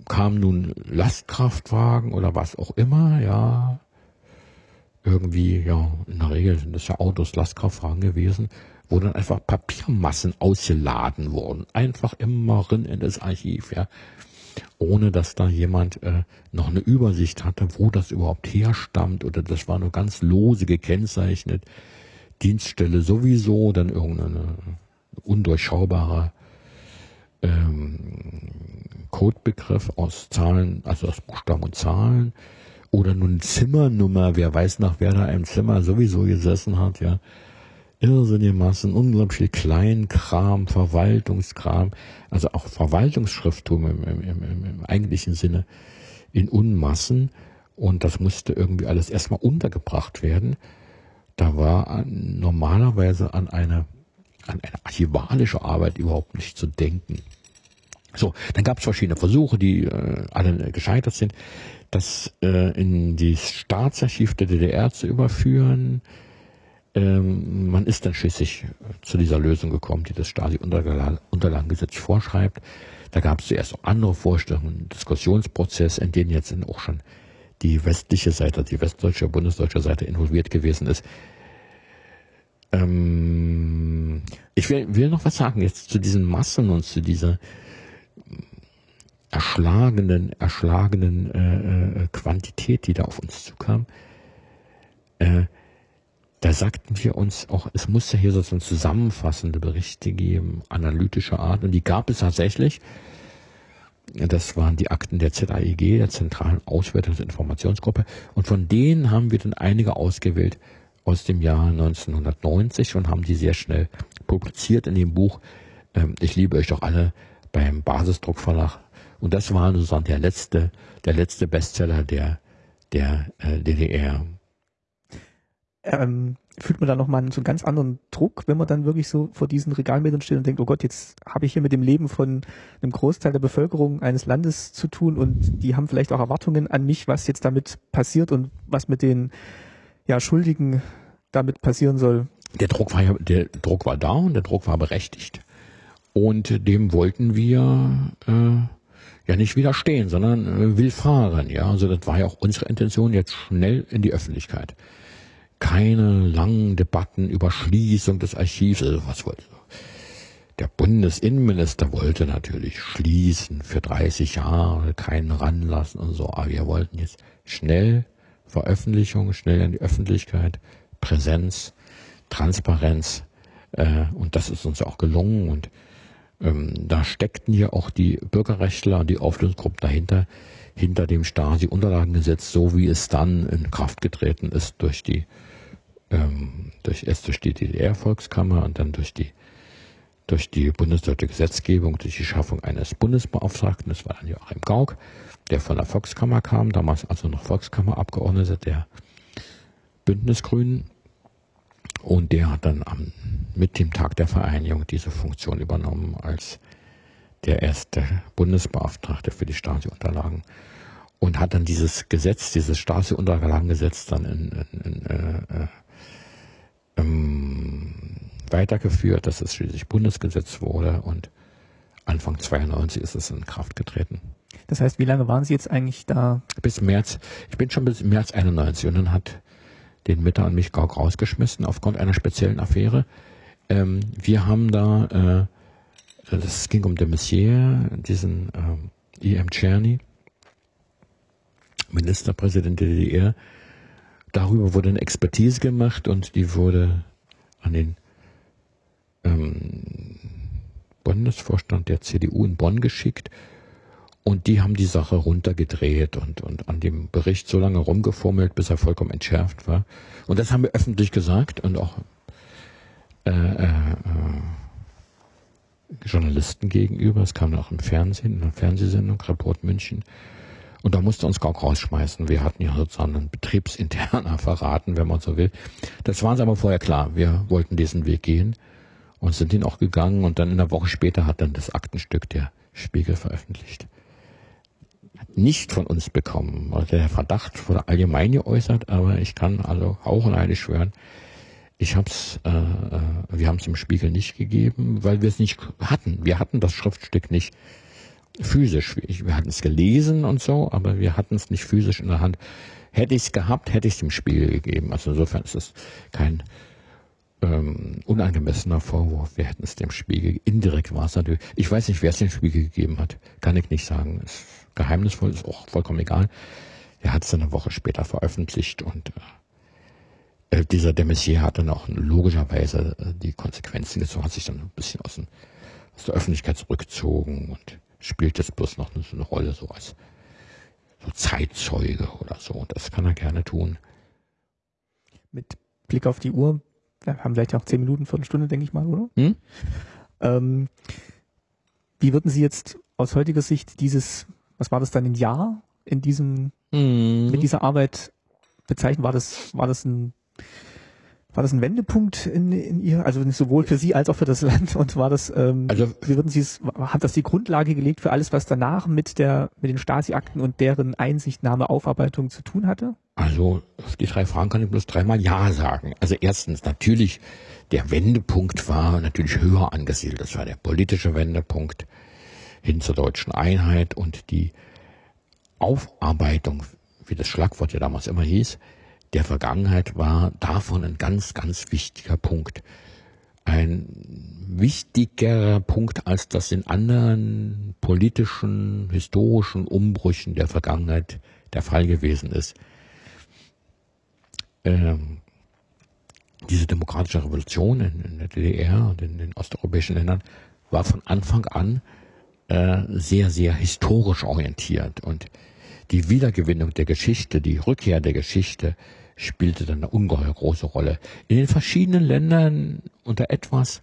kamen nun Lastkraftwagen oder was auch immer, ja, irgendwie, ja, in der Regel sind das ja Autos, Lastkraftwagen gewesen, wo dann einfach Papiermassen ausgeladen wurden. Einfach immer rein in das Archiv, ja. Ohne dass da jemand äh, noch eine Übersicht hatte, wo das überhaupt herstammt oder das war nur ganz lose gekennzeichnet. Dienststelle sowieso, dann irgendeine undurchschaubare ähm, Codebegriff aus Zahlen, also aus Buchstaben und Zahlen oder nun Zimmernummer, wer weiß nach wer da im Zimmer sowieso gesessen hat, ja. Irrsinnige Massen, unglaublich viel Kleinkram, Verwaltungskram, also auch Verwaltungsschrifttum im, im, im, im eigentlichen Sinne in Unmassen. Und das musste irgendwie alles erstmal untergebracht werden. Da war normalerweise an eine, an eine archivalische Arbeit überhaupt nicht zu denken. So, dann gab es verschiedene Versuche, die äh, alle gescheitert sind das äh, in die Staatsarchiv der DDR zu überführen. Ähm, man ist dann schließlich zu dieser Lösung gekommen, die das Stasi-Unterlagengesetz vorschreibt. Da gab es zuerst auch andere Vorstellungen, Diskussionsprozess, in den jetzt auch schon die westliche Seite, die westdeutsche, bundesdeutsche Seite involviert gewesen ist. Ähm, ich will, will noch was sagen jetzt zu diesen Massen und zu dieser erschlagenen, erschlagenen äh, äh, Quantität, die da auf uns zukam, äh, da sagten wir uns auch, es musste hier sozusagen zusammenfassende Berichte geben, analytischer Art, und die gab es tatsächlich. Das waren die Akten der ZAIG, der Zentralen Auswertungs- und Informationsgruppe, und von denen haben wir dann einige ausgewählt aus dem Jahr 1990 und haben die sehr schnell publiziert in dem Buch ähm, Ich liebe euch doch alle beim Basisdruckverlag und das war sozusagen der letzte, der letzte Bestseller der, der äh, DDR. Ähm, fühlt man da nochmal so einen ganz anderen Druck, wenn man dann wirklich so vor diesen Regalmetern steht und denkt, oh Gott, jetzt habe ich hier mit dem Leben von einem Großteil der Bevölkerung eines Landes zu tun und die haben vielleicht auch Erwartungen an mich, was jetzt damit passiert und was mit den ja, Schuldigen damit passieren soll. Der Druck war ja, der Druck war da und der Druck war berechtigt. Und dem wollten wir äh, ja nicht widerstehen, sondern äh, will fahren. Ja, also das war ja auch unsere Intention jetzt schnell in die Öffentlichkeit. Keine langen Debatten über Schließung des Archivs, also was wollte der Bundesinnenminister wollte natürlich schließen für 30 Jahre, keinen ranlassen und so. Aber wir wollten jetzt schnell Veröffentlichung, schnell in die Öffentlichkeit, Präsenz, Transparenz. Äh, und das ist uns auch gelungen. Und ähm, da steckten ja auch die Bürgerrechtler und die Auflösungsgruppen dahinter, hinter dem Stasi-Unterlagengesetz, so wie es dann in Kraft getreten ist durch die, ähm, durch erst durch die DDR-Volkskammer und dann durch die durch die bundesdeutsche Gesetzgebung, durch die Schaffung eines Bundesbeauftragten, das war dann Joachim Gauck, der von der Volkskammer kam, damals also noch Volkskammerabgeordneter der Bündnisgrünen. Und der hat dann am, mit dem Tag der Vereinigung diese Funktion übernommen als der erste Bundesbeauftragte für die Stasi-Unterlagen und hat dann dieses Gesetz, dieses Stasi-Unterlagengesetz dann in, in, in, äh, äh, ähm, weitergeführt, dass es schließlich Bundesgesetz wurde und Anfang 92 ist es in Kraft getreten. Das heißt, wie lange waren Sie jetzt eigentlich da? Bis März. Ich bin schon bis März 91 und dann hat den Mitter und mich Gauck rausgeschmissen aufgrund einer speziellen Affäre. Ähm, wir haben da, äh, das ging um de Messier, diesen ähm, E.M. Czerny, Ministerpräsident der DDR. Darüber wurde eine Expertise gemacht und die wurde an den ähm, Bundesvorstand der CDU in Bonn geschickt und die haben die Sache runtergedreht und, und an dem Bericht so lange rumgefummelt, bis er vollkommen entschärft war. Und das haben wir öffentlich gesagt und auch äh, äh, äh Journalisten gegenüber. Es kam auch im Fernsehen, in einer Fernsehsendung, Report München. Und da musste uns Gauck rausschmeißen. Wir hatten ja sozusagen einen betriebsinterner verraten, wenn man so will. Das war uns aber vorher klar. Wir wollten diesen Weg gehen und sind ihn auch gegangen. Und dann in einer Woche später hat dann das Aktenstück der Spiegel veröffentlicht. Nicht von uns bekommen. Also der Verdacht wurde allgemein geäußert, aber ich kann also auch und schwören, ich hab's, äh, äh wir haben es im Spiegel nicht gegeben, weil wir es nicht hatten. Wir hatten das Schriftstück nicht physisch. Wir hatten es gelesen und so, aber wir hatten es nicht physisch in der Hand. Hätte ich es gehabt, hätte ich es dem Spiegel gegeben. Also insofern ist es kein ähm, unangemessener Vorwurf. Wir hätten es dem Spiegel, indirekt war es natürlich, ich weiß nicht, wer es dem Spiegel gegeben hat, kann ich nicht sagen. Ist geheimnisvoll, ist auch vollkommen egal. Er hat es eine Woche später veröffentlicht und äh, äh dieser de Messier hat dann auch logischerweise äh, die Konsequenzen gezogen, hat sich dann ein bisschen aus, den, aus der Öffentlichkeit zurückgezogen und spielt jetzt bloß noch so eine Rolle so als so Zeitzeuge oder so. Das kann er gerne tun. Mit Blick auf die Uhr wir haben vielleicht auch zehn Minuten, Viertelstunde, denke ich mal, oder? Hm? Ähm, wie würden Sie jetzt aus heutiger Sicht dieses, was war das dann, ein Jahr in diesem, hm. mit dieser Arbeit bezeichnen? War das, war das ein war das ein Wendepunkt in, in ihr, also sowohl für Sie als auch für das Land? Und war das, ähm, also, wie würden Sie es, hat das die Grundlage gelegt für alles, was danach mit der, mit den Stasi-Akten und deren Einsichtnahme, Aufarbeitung zu tun hatte? Also, auf die drei Fragen kann ich bloß dreimal Ja sagen. Also erstens, natürlich, der Wendepunkt war natürlich höher angesiedelt. Das war der politische Wendepunkt hin zur deutschen Einheit und die Aufarbeitung, wie das Schlagwort ja damals immer hieß, der Vergangenheit war davon ein ganz, ganz wichtiger Punkt. Ein wichtigerer Punkt, als das in anderen politischen, historischen Umbrüchen der Vergangenheit der Fall gewesen ist. Ähm, diese demokratische Revolution in, in, der DDR und in den osteuropäischen Ländern war von Anfang an äh, sehr, sehr historisch orientiert und die Wiedergewinnung der Geschichte, die Rückkehr der Geschichte spielte dann eine ungeheuer große Rolle. In den verschiedenen Ländern unter etwas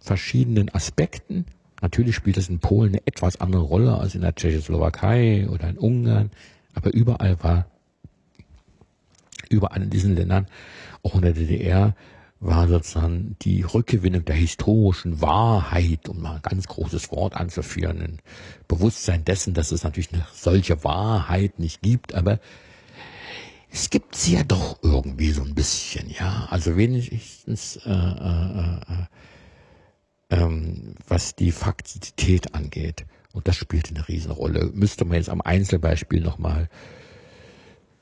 verschiedenen Aspekten. Natürlich spielt es in Polen eine etwas andere Rolle als in der Tschechoslowakei oder in Ungarn, aber überall war, überall in diesen Ländern, auch in der DDR, war sozusagen die Rückgewinnung der historischen Wahrheit, um mal ein ganz großes Wort anzuführen, ein Bewusstsein dessen, dass es natürlich eine solche Wahrheit nicht gibt, aber es gibt sie ja doch irgendwie so ein bisschen, ja. Also wenigstens äh, äh, äh, ähm, was die Faktizität angeht. Und das spielt eine Riesenrolle. Müsste man jetzt am Einzelbeispiel nochmal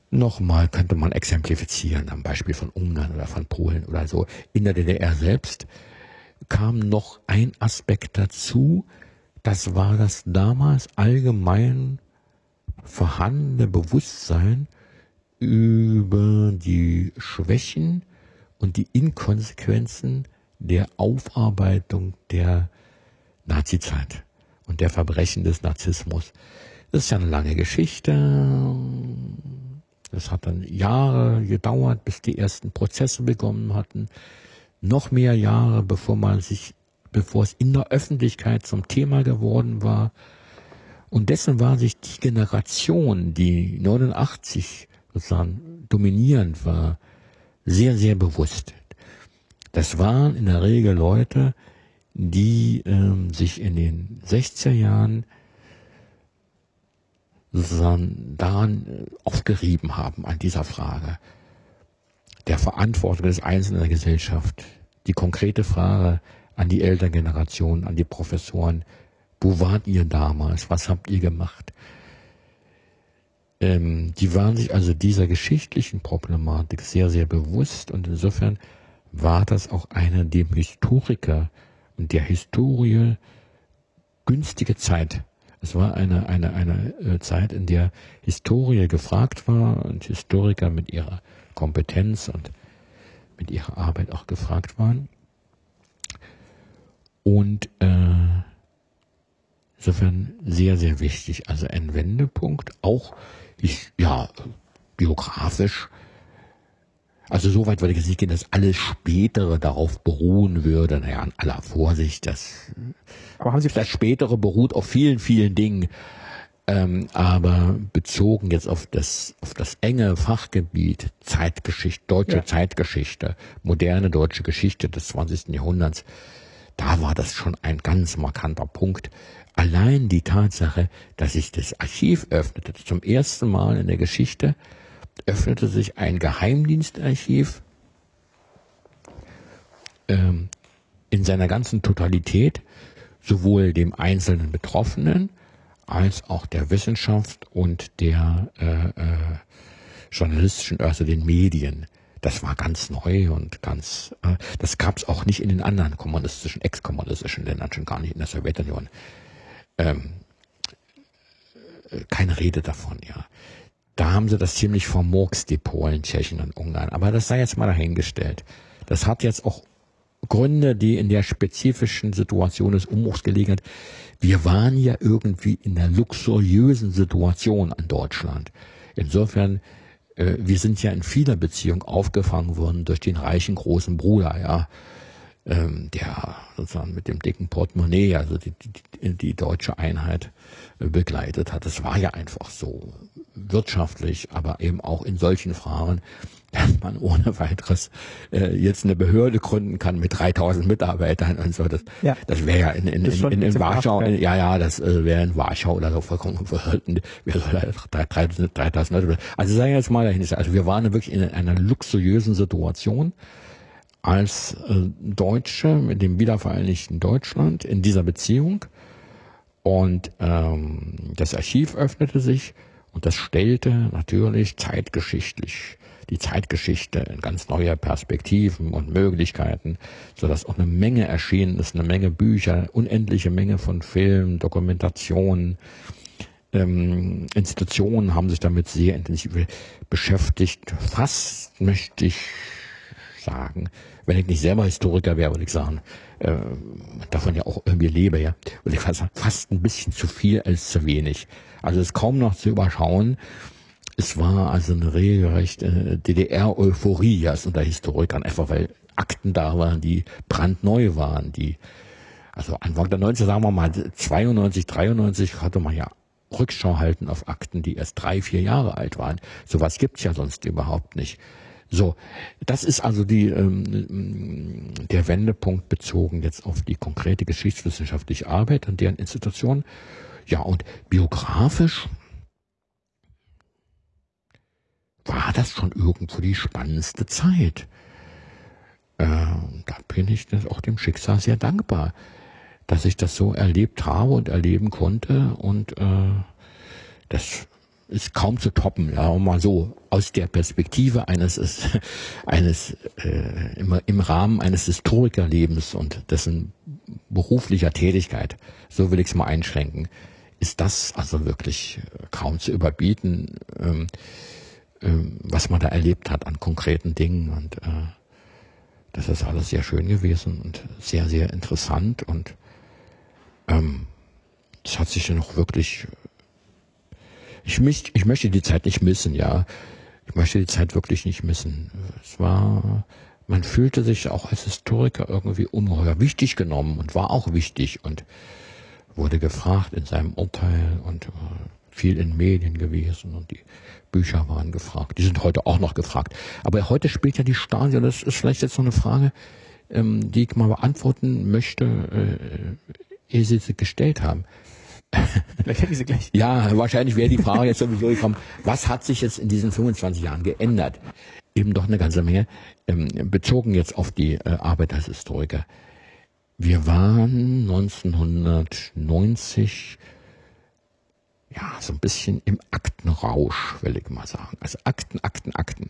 nochmal könnte man exemplifizieren am Beispiel von Ungarn oder von Polen oder so. In der DDR selbst kam noch ein Aspekt dazu, das war das damals allgemein vorhandene Bewusstsein über die Schwächen und die Inkonsequenzen der Aufarbeitung der Nazizeit und der Verbrechen des Narzissmus. Das ist ja eine lange Geschichte. Es hat dann Jahre gedauert, bis die ersten Prozesse begonnen hatten. Noch mehr Jahre, bevor man sich, bevor es in der Öffentlichkeit zum Thema geworden war. Und dessen war sich die Generation, die 89 sozusagen dominierend war, sehr, sehr bewusst. Das waren in der Regel Leute, die ähm, sich in den 60er Jahren daran äh, aufgerieben haben, an dieser Frage der Verantwortung des Einzelnen in der Gesellschaft. Die konkrete Frage an die Elterngeneration, an die Professoren, wo wart ihr damals? Was habt ihr gemacht? Ähm, die waren sich also dieser geschichtlichen Problematik sehr, sehr bewusst und insofern war das auch eine dem Historiker und der Historie günstige Zeit. Es war eine, eine, eine äh, Zeit, in der Historie gefragt war und Historiker mit ihrer Kompetenz und mit ihrer Arbeit auch gefragt waren. Und äh, insofern sehr, sehr wichtig. Also ein Wendepunkt, auch ich, ja, biografisch. Also so weit würde ich jetzt nicht gehen, dass alles Spätere darauf beruhen würde. Naja, an aller Vorsicht, das, aber haben Sie das Spätere beruht auf vielen, vielen Dingen. Ähm, aber bezogen jetzt auf das, auf das enge Fachgebiet Zeitgeschichte, deutsche ja. Zeitgeschichte, moderne deutsche Geschichte des 20. Jahrhunderts, da war das schon ein ganz markanter Punkt. Allein die Tatsache, dass sich das Archiv öffnete, zum ersten Mal in der Geschichte öffnete sich ein Geheimdienstarchiv ähm, in seiner ganzen Totalität, sowohl dem einzelnen Betroffenen als auch der Wissenschaft und der äh, äh, journalistischen, also den Medien. Das war ganz neu und ganz, äh, das gab es auch nicht in den anderen kommunistischen, ex-kommunistischen Ländern, schon gar nicht in der Sowjetunion. Ähm, äh, keine Rede davon, ja. Da haben sie das ziemlich vermurkst, die Polen, Tschechen und Ungarn. Aber das sei jetzt mal dahingestellt. Das hat jetzt auch Gründe, die in der spezifischen Situation des Umbruchs gelegen hat. Wir waren ja irgendwie in einer luxuriösen Situation in Deutschland. Insofern, äh, wir sind ja in vieler Beziehung aufgefangen worden durch den reichen großen Bruder, ja, ähm, der sozusagen mit dem dicken Portemonnaie, also die, die, die deutsche Einheit begleitet hat. Das war ja einfach so wirtschaftlich, aber eben auch in solchen Fragen dass man ohne weiteres äh, jetzt eine Behörde gründen kann mit 3000 Mitarbeitern und so. Das, ja. das wäre ja in, in, in, in, in Warschau, in, ja, ja, das äh, wäre in Warschau oder so vollkommen verhalten. Wir 3000, 3000 Leute. Also sagen wir jetzt mal dahin, also wir waren wirklich in einer luxuriösen Situation als äh, Deutsche mit dem wiedervereinigten Deutschland in dieser Beziehung. Und ähm, das Archiv öffnete sich und das stellte natürlich zeitgeschichtlich die Zeitgeschichte in ganz neue Perspektiven und Möglichkeiten, sodass auch eine Menge erschienen ist, eine Menge Bücher, unendliche Menge von Filmen, Dokumentationen, ähm, Institutionen haben sich damit sehr intensiv beschäftigt. Fast möchte ich sagen, wenn ich nicht selber Historiker wäre, würde ich sagen, äh, davon ja auch irgendwie lebe, ja, würde ich sagen, fast ein bisschen zu viel als zu wenig. Also es ist kaum noch zu überschauen, es war also eine regelrechte DDR-Euphorie ja, unter Historikern, einfach weil Akten da waren, die brandneu waren, die, also Anfang der 90er, sagen wir mal 92, 93 hatte man ja Rückschau halten auf Akten, die erst drei, vier Jahre alt waren. Sowas gibt's ja sonst überhaupt nicht. So, das ist also die, ähm, der Wendepunkt bezogen jetzt auf die konkrete geschichtswissenschaftliche Arbeit an deren Institution. Ja, und biografisch war das schon irgendwo die spannendste Zeit. Äh, da bin ich auch dem Schicksal sehr dankbar, dass ich das so erlebt habe und erleben konnte und äh, das ist kaum zu toppen, ja, und mal so aus der Perspektive eines eines äh, im, im Rahmen eines Historikerlebens und dessen beruflicher Tätigkeit, so will ich es mal einschränken, ist das also wirklich äh, kaum zu überbieten, ähm, ähm, was man da erlebt hat an konkreten Dingen. Und äh, das ist alles sehr schön gewesen und sehr, sehr interessant und ähm, es hat sich dann auch wirklich ich, mich, ich möchte die Zeit nicht missen, ja. Ich möchte die Zeit wirklich nicht missen. Es war, man fühlte sich auch als Historiker irgendwie ungeheuer wichtig genommen und war auch wichtig und wurde gefragt in seinem Urteil und äh, viel in Medien gewesen und die Bücher waren gefragt. Die sind heute auch noch gefragt. Aber heute spielt ja die Stasi, und das ist vielleicht jetzt noch eine Frage, ähm, die ich mal beantworten möchte, äh, ehe Sie sie gestellt haben. Vielleicht hätte ich sie gleich. Ja, wahrscheinlich wäre die Frage jetzt sowieso gekommen, was hat sich jetzt in diesen 25 Jahren geändert? Eben doch eine ganze Menge, ähm, bezogen jetzt auf die äh, Arbeit als Historiker. Wir waren 1990 ja, so ein bisschen im Aktenrausch, will ich mal sagen. Also Akten, Akten, Akten.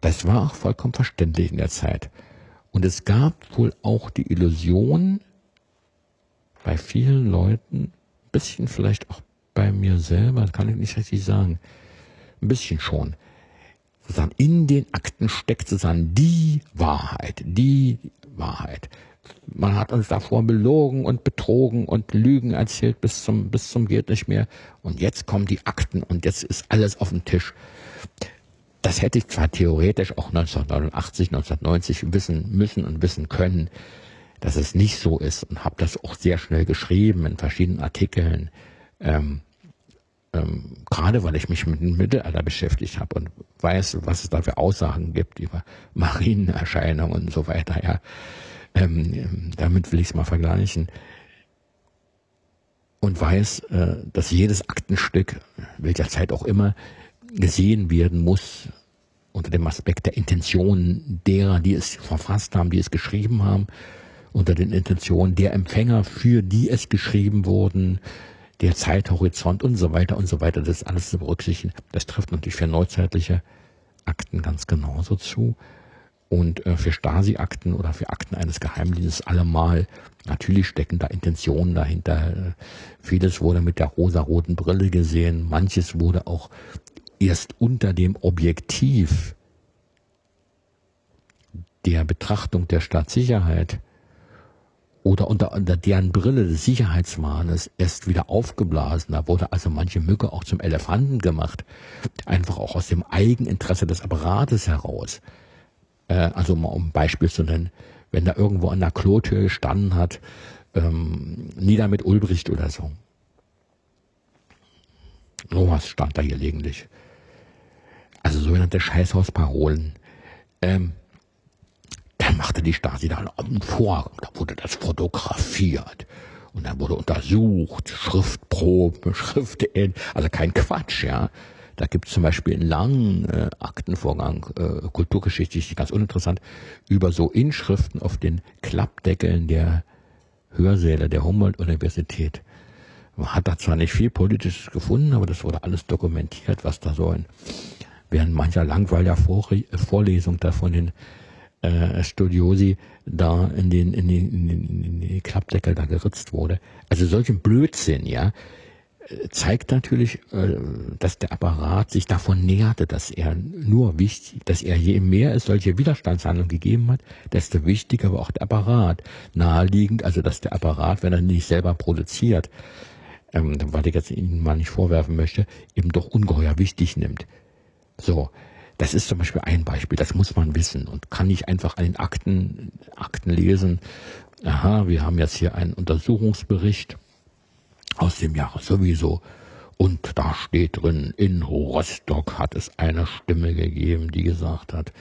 Das war auch vollkommen verständlich in der Zeit. Und es gab wohl auch die Illusion bei vielen Leuten, bisschen vielleicht auch bei mir selber, kann ich nicht richtig sagen. Ein bisschen schon. Sozusagen in den Akten steckt sozusagen die Wahrheit, die Wahrheit. Man hat uns davor belogen und betrogen und Lügen erzählt bis zum, bis zum geht nicht mehr. Und jetzt kommen die Akten und jetzt ist alles auf dem Tisch. Das hätte ich zwar theoretisch auch 1989, 1990 wissen müssen und wissen können dass es nicht so ist und habe das auch sehr schnell geschrieben in verschiedenen Artikeln. Ähm, ähm, gerade weil ich mich mit dem Mittelalter beschäftigt habe und weiß, was es da für Aussagen gibt über Marienerscheinungen und so weiter. Ja, ähm, damit will ich es mal vergleichen und weiß, äh, dass jedes Aktenstück, welcher Zeit auch immer, gesehen werden muss unter dem Aspekt der Intention derer, die es verfasst haben, die es geschrieben haben unter den Intentionen der Empfänger, für die es geschrieben wurden, der Zeithorizont und so weiter und so weiter. Das alles zu berücksichtigen. Das trifft natürlich für neuzeitliche Akten ganz genauso zu. Und äh, für Stasi-Akten oder für Akten eines Geheimdienstes allemal. Natürlich stecken da Intentionen dahinter. Vieles wurde mit der rosaroten Brille gesehen. Manches wurde auch erst unter dem Objektiv der Betrachtung der Staatssicherheit oder unter, unter deren Brille des Sicherheitswahnes erst wieder aufgeblasen. Da wurde also manche Mücke auch zum Elefanten gemacht. Einfach auch aus dem Eigeninteresse des Apparates heraus. Äh, also mal um ein Beispiel zu nennen, wenn da irgendwo an der Klotür gestanden hat, ähm, nieder mit Ulbricht oder so. Sowas stand da gelegentlich. Also sogenannte Scheißhausparolen. Ähm, machte die Stasi da einen Vorgang, da wurde das fotografiert. Und dann wurde untersucht, Schriftproben, Schriften, also kein Quatsch, ja. Da gibt es zum Beispiel einen langen äh, Aktenvorgang, äh, kulturgeschichtlich ganz uninteressant, über so Inschriften auf den Klappdeckeln der Hörsäle der Humboldt-Universität. Man hat da zwar nicht viel Politisches gefunden, aber das wurde alles dokumentiert, was da so in, während mancher langweiliger Vorlesung da von den äh, Studiosi da in den, in den, in den, in den Klappdeckel da geritzt wurde. Also solchen Blödsinn, ja, zeigt natürlich, äh, dass der Apparat sich davon näherte, dass er nur wichtig, dass er je mehr es solche Widerstandshandlungen gegeben hat, desto wichtiger war auch der Apparat. Naheliegend, also dass der Apparat, wenn er nicht selber produziert, ähm, weil ich jetzt Ihnen mal nicht vorwerfen möchte, eben doch ungeheuer wichtig nimmt. So, das ist zum Beispiel ein Beispiel, das muss man wissen und kann nicht einfach an den Akten, Akten lesen. Aha, wir haben jetzt hier einen Untersuchungsbericht aus dem Jahre sowieso. Und da steht drin, in Rostock hat es eine Stimme gegeben, die gesagt hat,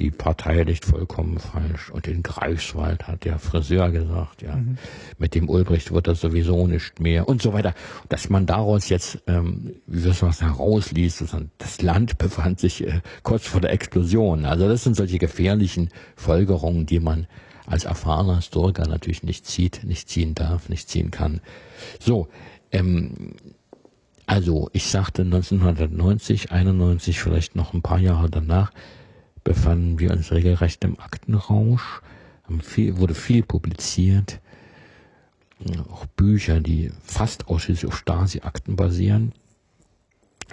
die Partei liegt vollkommen falsch. Und in Greifswald hat der Friseur gesagt, ja, mhm. mit dem Ulbricht wird das sowieso nicht mehr und so weiter. Dass man daraus jetzt, ähm, wie wir es was herausliest, das Land befand sich äh, kurz vor der Explosion. Also das sind solche gefährlichen Folgerungen, die man als erfahrener Historiker natürlich nicht zieht, nicht ziehen darf, nicht ziehen kann. So, ähm, Also, ich sagte 1990, 91, vielleicht noch ein paar Jahre danach, befanden wir uns regelrecht im Aktenrausch. Viel, wurde viel publiziert. Auch Bücher, die fast ausschließlich auf Stasi-Akten basieren,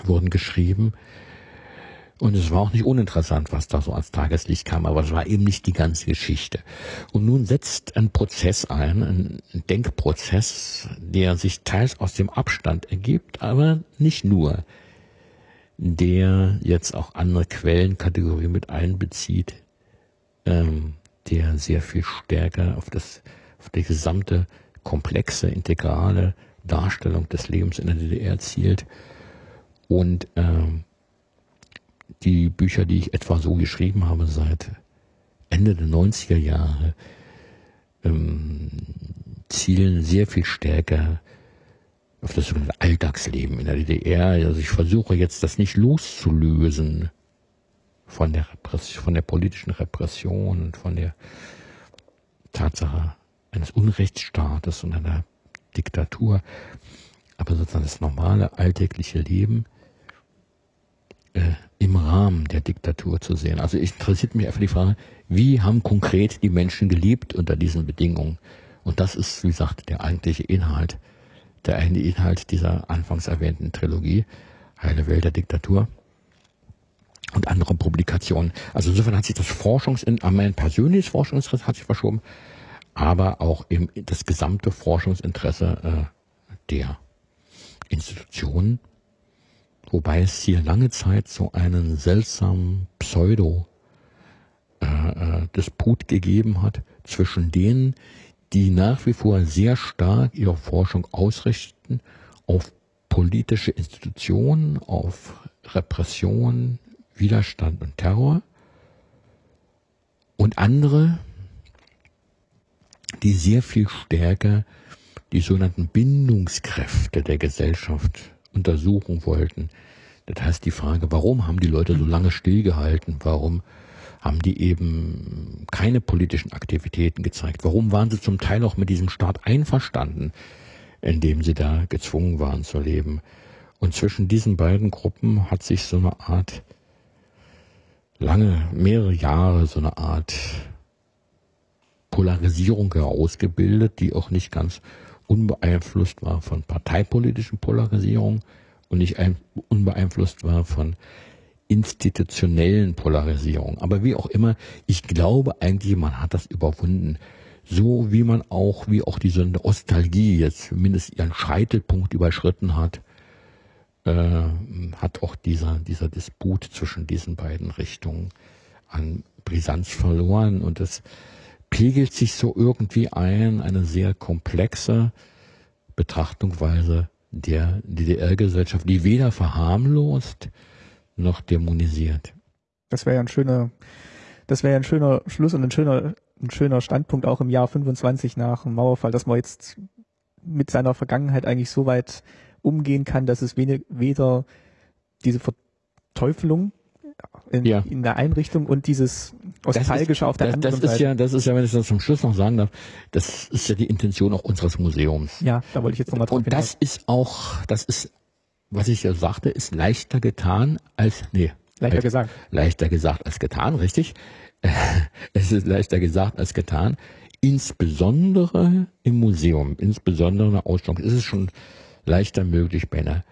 wurden geschrieben. Und es war auch nicht uninteressant, was da so ans Tageslicht kam, aber es war eben nicht die ganze Geschichte. Und nun setzt ein Prozess ein, ein Denkprozess, der sich teils aus dem Abstand ergibt, aber nicht nur, der jetzt auch andere Quellenkategorien mit einbezieht, ähm, der sehr viel stärker auf das, auf die gesamte komplexe, integrale Darstellung des Lebens in der DDR zielt. Und ähm, die Bücher, die ich etwa so geschrieben habe seit Ende der 90er Jahre, ähm, zielen sehr viel stärker auf das Alltagsleben in der DDR. Also ich versuche jetzt das nicht loszulösen von der Repression, von der politischen Repression und von der Tatsache eines Unrechtsstaates und einer Diktatur, aber sozusagen das normale alltägliche Leben äh, im Rahmen der Diktatur zu sehen. Also ich interessiert mich einfach die Frage, wie haben konkret die Menschen gelebt unter diesen Bedingungen? Und das ist, wie gesagt, der eigentliche Inhalt, der eigentliche Inhalt dieser anfangs erwähnten Trilogie, Heile Welt der Diktatur und andere Publikationen. Also insofern hat sich das Forschungs, mein persönliches Forschungsinteresse hat sich verschoben, aber auch eben das gesamte Forschungsinteresse äh, der Institutionen Wobei es hier lange Zeit so einen seltsamen Pseudo-Disput äh, äh gegeben hat zwischen denen, die nach wie vor sehr stark ihre Forschung ausrichten auf politische Institutionen, auf Repression, Widerstand und Terror und andere, die sehr viel stärker die sogenannten Bindungskräfte der Gesellschaft untersuchen wollten. Das heißt die Frage, warum haben die Leute so lange stillgehalten? Warum haben die eben keine politischen Aktivitäten gezeigt? Warum waren sie zum Teil auch mit diesem Staat einverstanden, in dem sie da gezwungen waren zu leben? Und zwischen diesen beiden Gruppen hat sich so eine Art, lange, mehrere Jahre so eine Art Polarisierung herausgebildet, die auch nicht ganz unbeeinflusst war von parteipolitischen Polarisierungen und nicht unbeeinflusst war von institutionellen Polarisierungen. Aber wie auch immer, ich glaube eigentlich, man hat das überwunden. So wie man auch, wie auch diese Nostalgie jetzt zumindest ihren Scheitelpunkt überschritten hat, äh, hat auch dieser, dieser Disput zwischen diesen beiden Richtungen an Brisanz verloren und das pegelt sich so irgendwie ein, eine sehr komplexe Betrachtungsweise der DDR-Gesellschaft, die weder verharmlost noch dämonisiert. Das wäre ja ein schöner, das wäre ja ein schöner Schluss und ein schöner, ein schöner Standpunkt auch im Jahr 25 nach dem Mauerfall, dass man jetzt mit seiner Vergangenheit eigentlich so weit umgehen kann, dass es weder diese Verteufelung in, ja. in der Einrichtung und dieses Nostalgische auf der das, anderen das ist Seite. Ja, das ist ja, wenn ich das zum Schluss noch sagen darf, das ist ja die Intention auch unseres Museums. Ja, da wollte ich jetzt nochmal drauf Und das ist auch, das ist, was ich ja sagte, ist leichter getan als, nee. Leichter gesagt. Leichter gesagt als getan, richtig. es ist leichter gesagt als getan. Insbesondere im Museum, insbesondere in der Ausstellung, ist es schon leichter möglich bei einer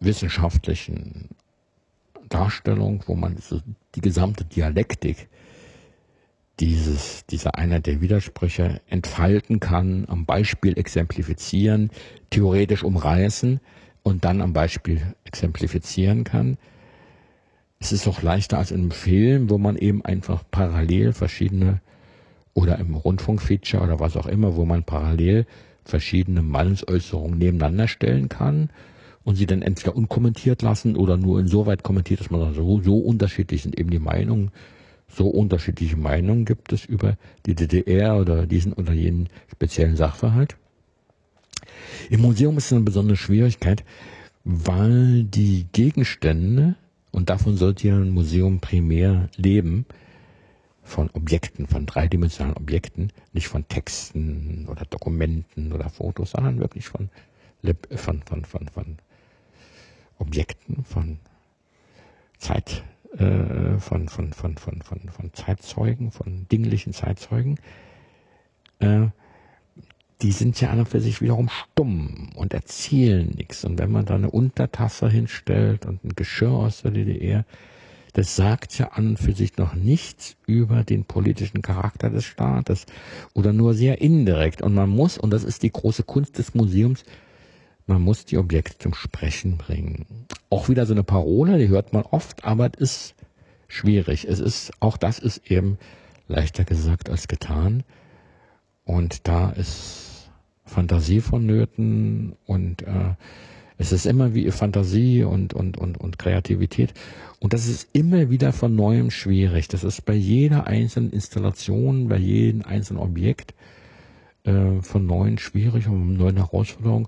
wissenschaftlichen Darstellung, wo man so die gesamte Dialektik dieses, dieser Einheit der Widersprüche entfalten kann, am Beispiel exemplifizieren, theoretisch umreißen und dann am Beispiel exemplifizieren kann. Es ist auch leichter als in einem Film, wo man eben einfach parallel verschiedene oder im Rundfunkfeature oder was auch immer, wo man parallel verschiedene Meinungsäußerungen nebeneinander stellen kann und sie dann entweder unkommentiert lassen oder nur insoweit kommentiert, dass man sagt, so, so unterschiedlich sind eben die Meinungen, so unterschiedliche Meinungen gibt es über die DDR oder diesen oder jenen speziellen Sachverhalt. Im Museum ist es eine besondere Schwierigkeit, weil die Gegenstände, und davon sollte ja ein Museum primär leben, von Objekten, von dreidimensionalen Objekten, nicht von Texten oder Dokumenten oder Fotos, sondern wirklich von, von, von, von, von Objekten, von Zeit, äh, von, von, von, von, von, von Zeitzeugen, von dinglichen Zeitzeugen, äh, die sind ja an und für sich wiederum stumm und erzählen nichts. Und wenn man da eine Untertasse hinstellt und ein Geschirr aus der DDR, das sagt ja an und für sich noch nichts über den politischen Charakter des Staates oder nur sehr indirekt. Und man muss, und das ist die große Kunst des Museums, man muss die Objekte zum Sprechen bringen. Auch wieder so eine Parole, die hört man oft, aber es ist schwierig. Es ist, auch das ist eben leichter gesagt als getan. Und da ist Fantasie vonnöten und äh, es ist immer wie Fantasie und, und, und, und Kreativität. Und das ist immer wieder von neuem schwierig. Das ist bei jeder einzelnen Installation, bei jedem einzelnen Objekt äh, von neuem schwierig und neuen Herausforderungen.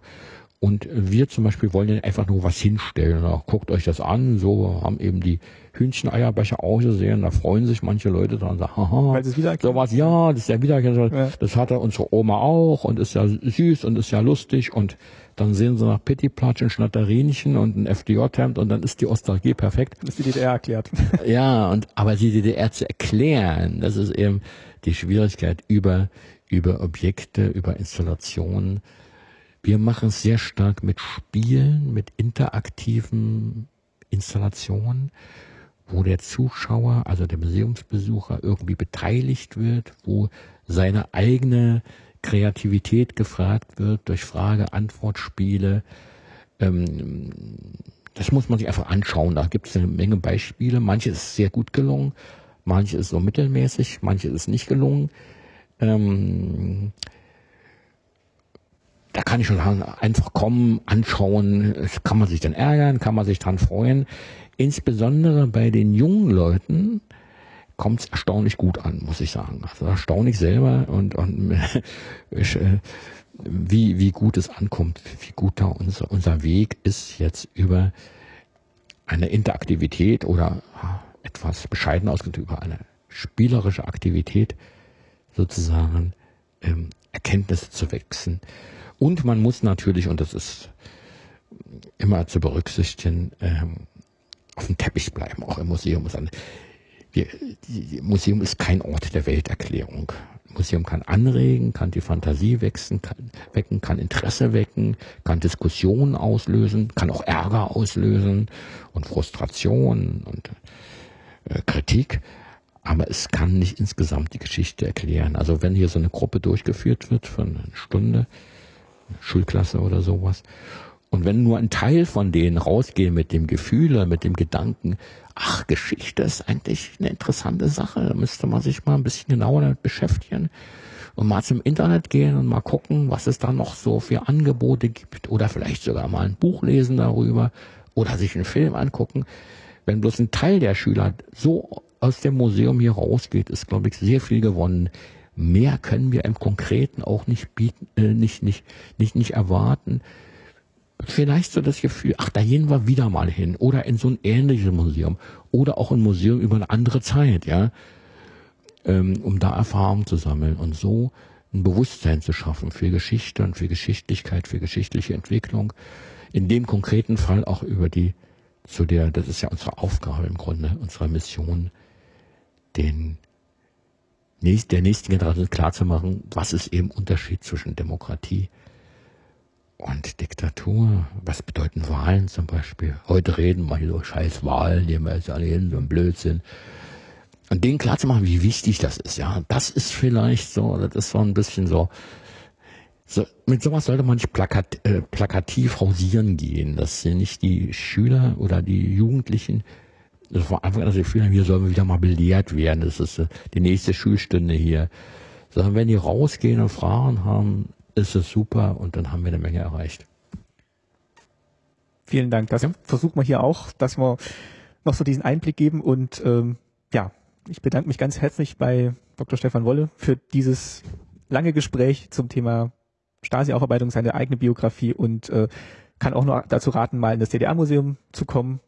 Und wir zum Beispiel wollen ja einfach nur was hinstellen. Na, guckt euch das an, so haben eben die Hühncheneierbecher ausgesehen, da freuen sich manche Leute dran, sagen, haha, Weil so was, ja, das ist ja wieder, ja. das hatte unsere Oma auch und ist ja süß und ist ja lustig und dann sehen sie nach Pittiplatsch ein Schnatterinchen und ein FDJ-Hemd und dann ist die Ostalgie perfekt. Dann ist die DDR erklärt. Ja, und, aber die DDR zu erklären, das ist eben die Schwierigkeit über, über Objekte, über Installationen, wir machen es sehr stark mit Spielen, mit interaktiven Installationen, wo der Zuschauer, also der Museumsbesucher irgendwie beteiligt wird, wo seine eigene Kreativität gefragt wird durch Frage-Antwort-Spiele. Ähm, das muss man sich einfach anschauen. Da gibt es eine Menge Beispiele. Manche ist sehr gut gelungen, manche ist so mittelmäßig, manche ist nicht gelungen. Da kann ich schon sagen, einfach kommen, anschauen, kann man sich dann ärgern, kann man sich dran freuen. Insbesondere bei den jungen Leuten kommt es erstaunlich gut an, muss ich sagen. Also erstaunlich selber und, und äh, wie, wie gut es ankommt, wie gut da unser, unser Weg ist jetzt über eine Interaktivität oder etwas bescheiden ausgedrückt über eine spielerische Aktivität sozusagen ähm, Erkenntnisse zu wechseln. Und man muss natürlich, und das ist immer zu berücksichtigen, ähm, auf dem Teppich bleiben, auch im Museum. Wir, die, Museum ist kein Ort der Welterklärung. Museum kann anregen, kann die Fantasie wechseln, kann, wecken, kann Interesse wecken, kann Diskussionen auslösen, kann auch Ärger auslösen und Frustration und äh, Kritik. Aber es kann nicht insgesamt die Geschichte erklären. Also wenn hier so eine Gruppe durchgeführt wird von einer Stunde, Schulklasse oder sowas. Und wenn nur ein Teil von denen rausgehen mit dem Gefühl, mit dem Gedanken, ach, Geschichte ist eigentlich eine interessante Sache, da müsste man sich mal ein bisschen genauer damit beschäftigen und mal zum Internet gehen und mal gucken, was es da noch so für Angebote gibt oder vielleicht sogar mal ein Buch lesen darüber oder sich einen Film angucken. Wenn bloß ein Teil der Schüler so aus dem Museum hier rausgeht, ist, glaube ich, sehr viel gewonnen. Mehr können wir im Konkreten auch nicht bieten, äh, nicht, nicht, nicht, nicht erwarten. Vielleicht so das Gefühl, ach, da gehen wir wieder mal hin. Oder in so ein ähnliches Museum. Oder auch ein Museum über eine andere Zeit, ja. Ähm, um da Erfahrung zu sammeln und so ein Bewusstsein zu schaffen für Geschichte und für Geschichtlichkeit, für geschichtliche Entwicklung. In dem konkreten Fall auch über die, zu der, das ist ja unsere Aufgabe im Grunde, unsere Mission, den nächst, der nächsten Generation klarzumachen, was ist eben Unterschied zwischen Demokratie und Diktatur. Was bedeuten Wahlen zum Beispiel? Heute reden hier so scheiß Wahlen, die wir jetzt alle hin, so ein Blödsinn. Und denen klarzumachen, wie wichtig das ist, ja. Das ist vielleicht so, das ist so ein bisschen so, so, mit sowas sollte man nicht plakat, äh, plakativ hausieren gehen, dass nicht die Schüler oder die Jugendlichen das war einfach das Gefühl, hier sollen wir wieder mal belehrt werden. Das ist äh, die nächste Schulstunde hier. Sondern wenn die rausgehen und Fragen haben, ist es super und dann haben wir eine Menge erreicht. Vielen Dank. Das ja. versucht man hier auch, dass wir noch so diesen Einblick geben und ähm, ja, ich bedanke mich ganz herzlich bei Dr. Stefan Wolle für dieses lange Gespräch zum Thema Stasi-Aufarbeitung, seine eigene Biografie und äh, kann auch nur dazu raten, mal in das DDR-Museum zu kommen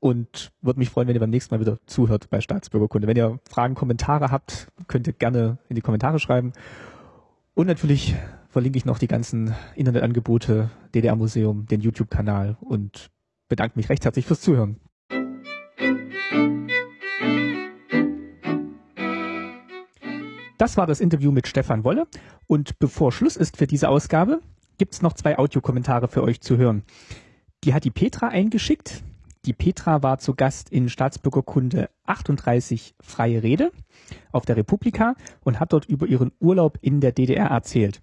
und würde mich freuen, wenn ihr beim nächsten Mal wieder zuhört bei Staatsbürgerkunde. Wenn ihr Fragen, Kommentare habt, könnt ihr gerne in die Kommentare schreiben. Und natürlich verlinke ich noch die ganzen Internetangebote, DDR-Museum, den YouTube-Kanal und bedanke mich recht herzlich fürs Zuhören. Das war das Interview mit Stefan Wolle und bevor Schluss ist für diese Ausgabe, gibt es noch zwei Audiokommentare für euch zu hören. Die hat die Petra eingeschickt. Die Petra war zu Gast in Staatsbürgerkunde 38 Freie Rede auf der Republika und hat dort über ihren Urlaub in der DDR erzählt.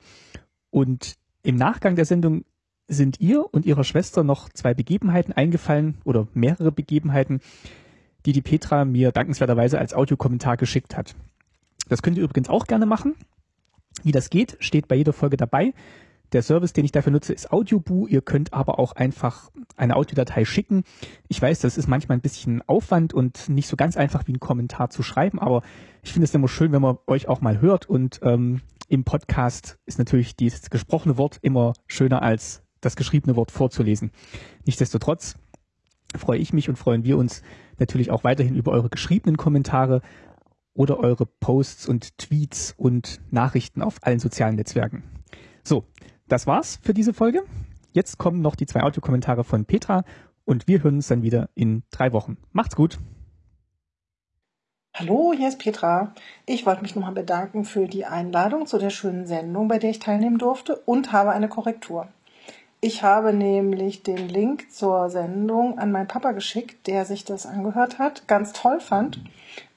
Und im Nachgang der Sendung sind ihr und ihrer Schwester noch zwei Begebenheiten eingefallen oder mehrere Begebenheiten, die die Petra mir dankenswerterweise als Audiokommentar geschickt hat. Das könnt ihr übrigens auch gerne machen. Wie das geht, steht bei jeder Folge dabei. Der Service, den ich dafür nutze, ist Audioboo. Ihr könnt aber auch einfach eine Audiodatei schicken. Ich weiß, das ist manchmal ein bisschen Aufwand und nicht so ganz einfach wie ein Kommentar zu schreiben, aber ich finde es immer schön, wenn man euch auch mal hört und ähm, im Podcast ist natürlich dieses gesprochene Wort immer schöner als das geschriebene Wort vorzulesen. Nichtsdestotrotz freue ich mich und freuen wir uns natürlich auch weiterhin über eure geschriebenen Kommentare oder eure Posts und Tweets und Nachrichten auf allen sozialen Netzwerken. So, das war's für diese Folge. Jetzt kommen noch die zwei Audiokommentare von Petra und wir hören uns dann wieder in drei Wochen. Macht's gut! Hallo, hier ist Petra. Ich wollte mich nochmal bedanken für die Einladung zu der schönen Sendung, bei der ich teilnehmen durfte und habe eine Korrektur. Ich habe nämlich den Link zur Sendung an meinen Papa geschickt, der sich das angehört hat, ganz toll fand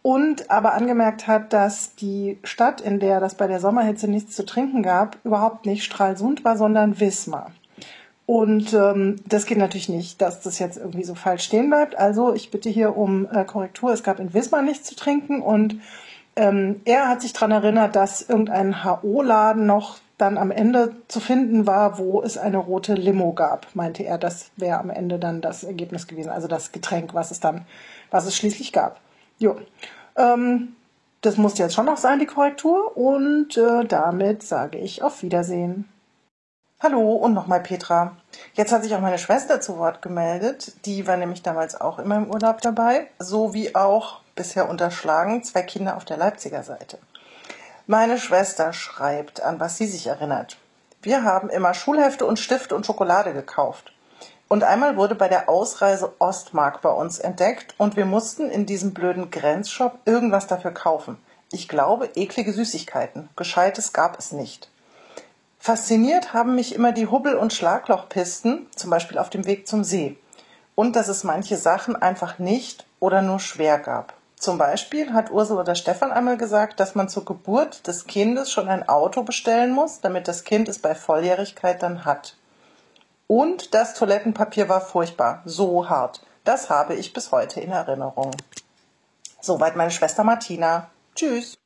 und aber angemerkt hat, dass die Stadt, in der das bei der Sommerhitze nichts zu trinken gab, überhaupt nicht Stralsund war, sondern Wismar. Und ähm, das geht natürlich nicht, dass das jetzt irgendwie so falsch stehen bleibt. Also ich bitte hier um äh, Korrektur. Es gab in Wismar nichts zu trinken und ähm, er hat sich daran erinnert, dass irgendein HO-Laden noch dann am Ende zu finden war, wo es eine rote Limo gab, meinte er. Das wäre am Ende dann das Ergebnis gewesen, also das Getränk, was es dann, was es schließlich gab. Jo. Ähm, das muss jetzt schon noch sein, die Korrektur. Und äh, damit sage ich auf Wiedersehen. Hallo und nochmal Petra. Jetzt hat sich auch meine Schwester zu Wort gemeldet. Die war nämlich damals auch immer im Urlaub dabei, so wie auch bisher unterschlagen zwei Kinder auf der Leipziger Seite. Meine Schwester schreibt, an was sie sich erinnert. Wir haben immer Schulhefte und Stifte und Schokolade gekauft. Und einmal wurde bei der Ausreise Ostmark bei uns entdeckt und wir mussten in diesem blöden Grenzshop irgendwas dafür kaufen. Ich glaube, eklige Süßigkeiten. Gescheites gab es nicht. Fasziniert haben mich immer die Hubbel- und Schlaglochpisten, zum Beispiel auf dem Weg zum See. Und dass es manche Sachen einfach nicht oder nur schwer gab. Zum Beispiel hat Ursula oder Stefan einmal gesagt, dass man zur Geburt des Kindes schon ein Auto bestellen muss, damit das Kind es bei Volljährigkeit dann hat. Und das Toilettenpapier war furchtbar, so hart. Das habe ich bis heute in Erinnerung. Soweit meine Schwester Martina. Tschüss.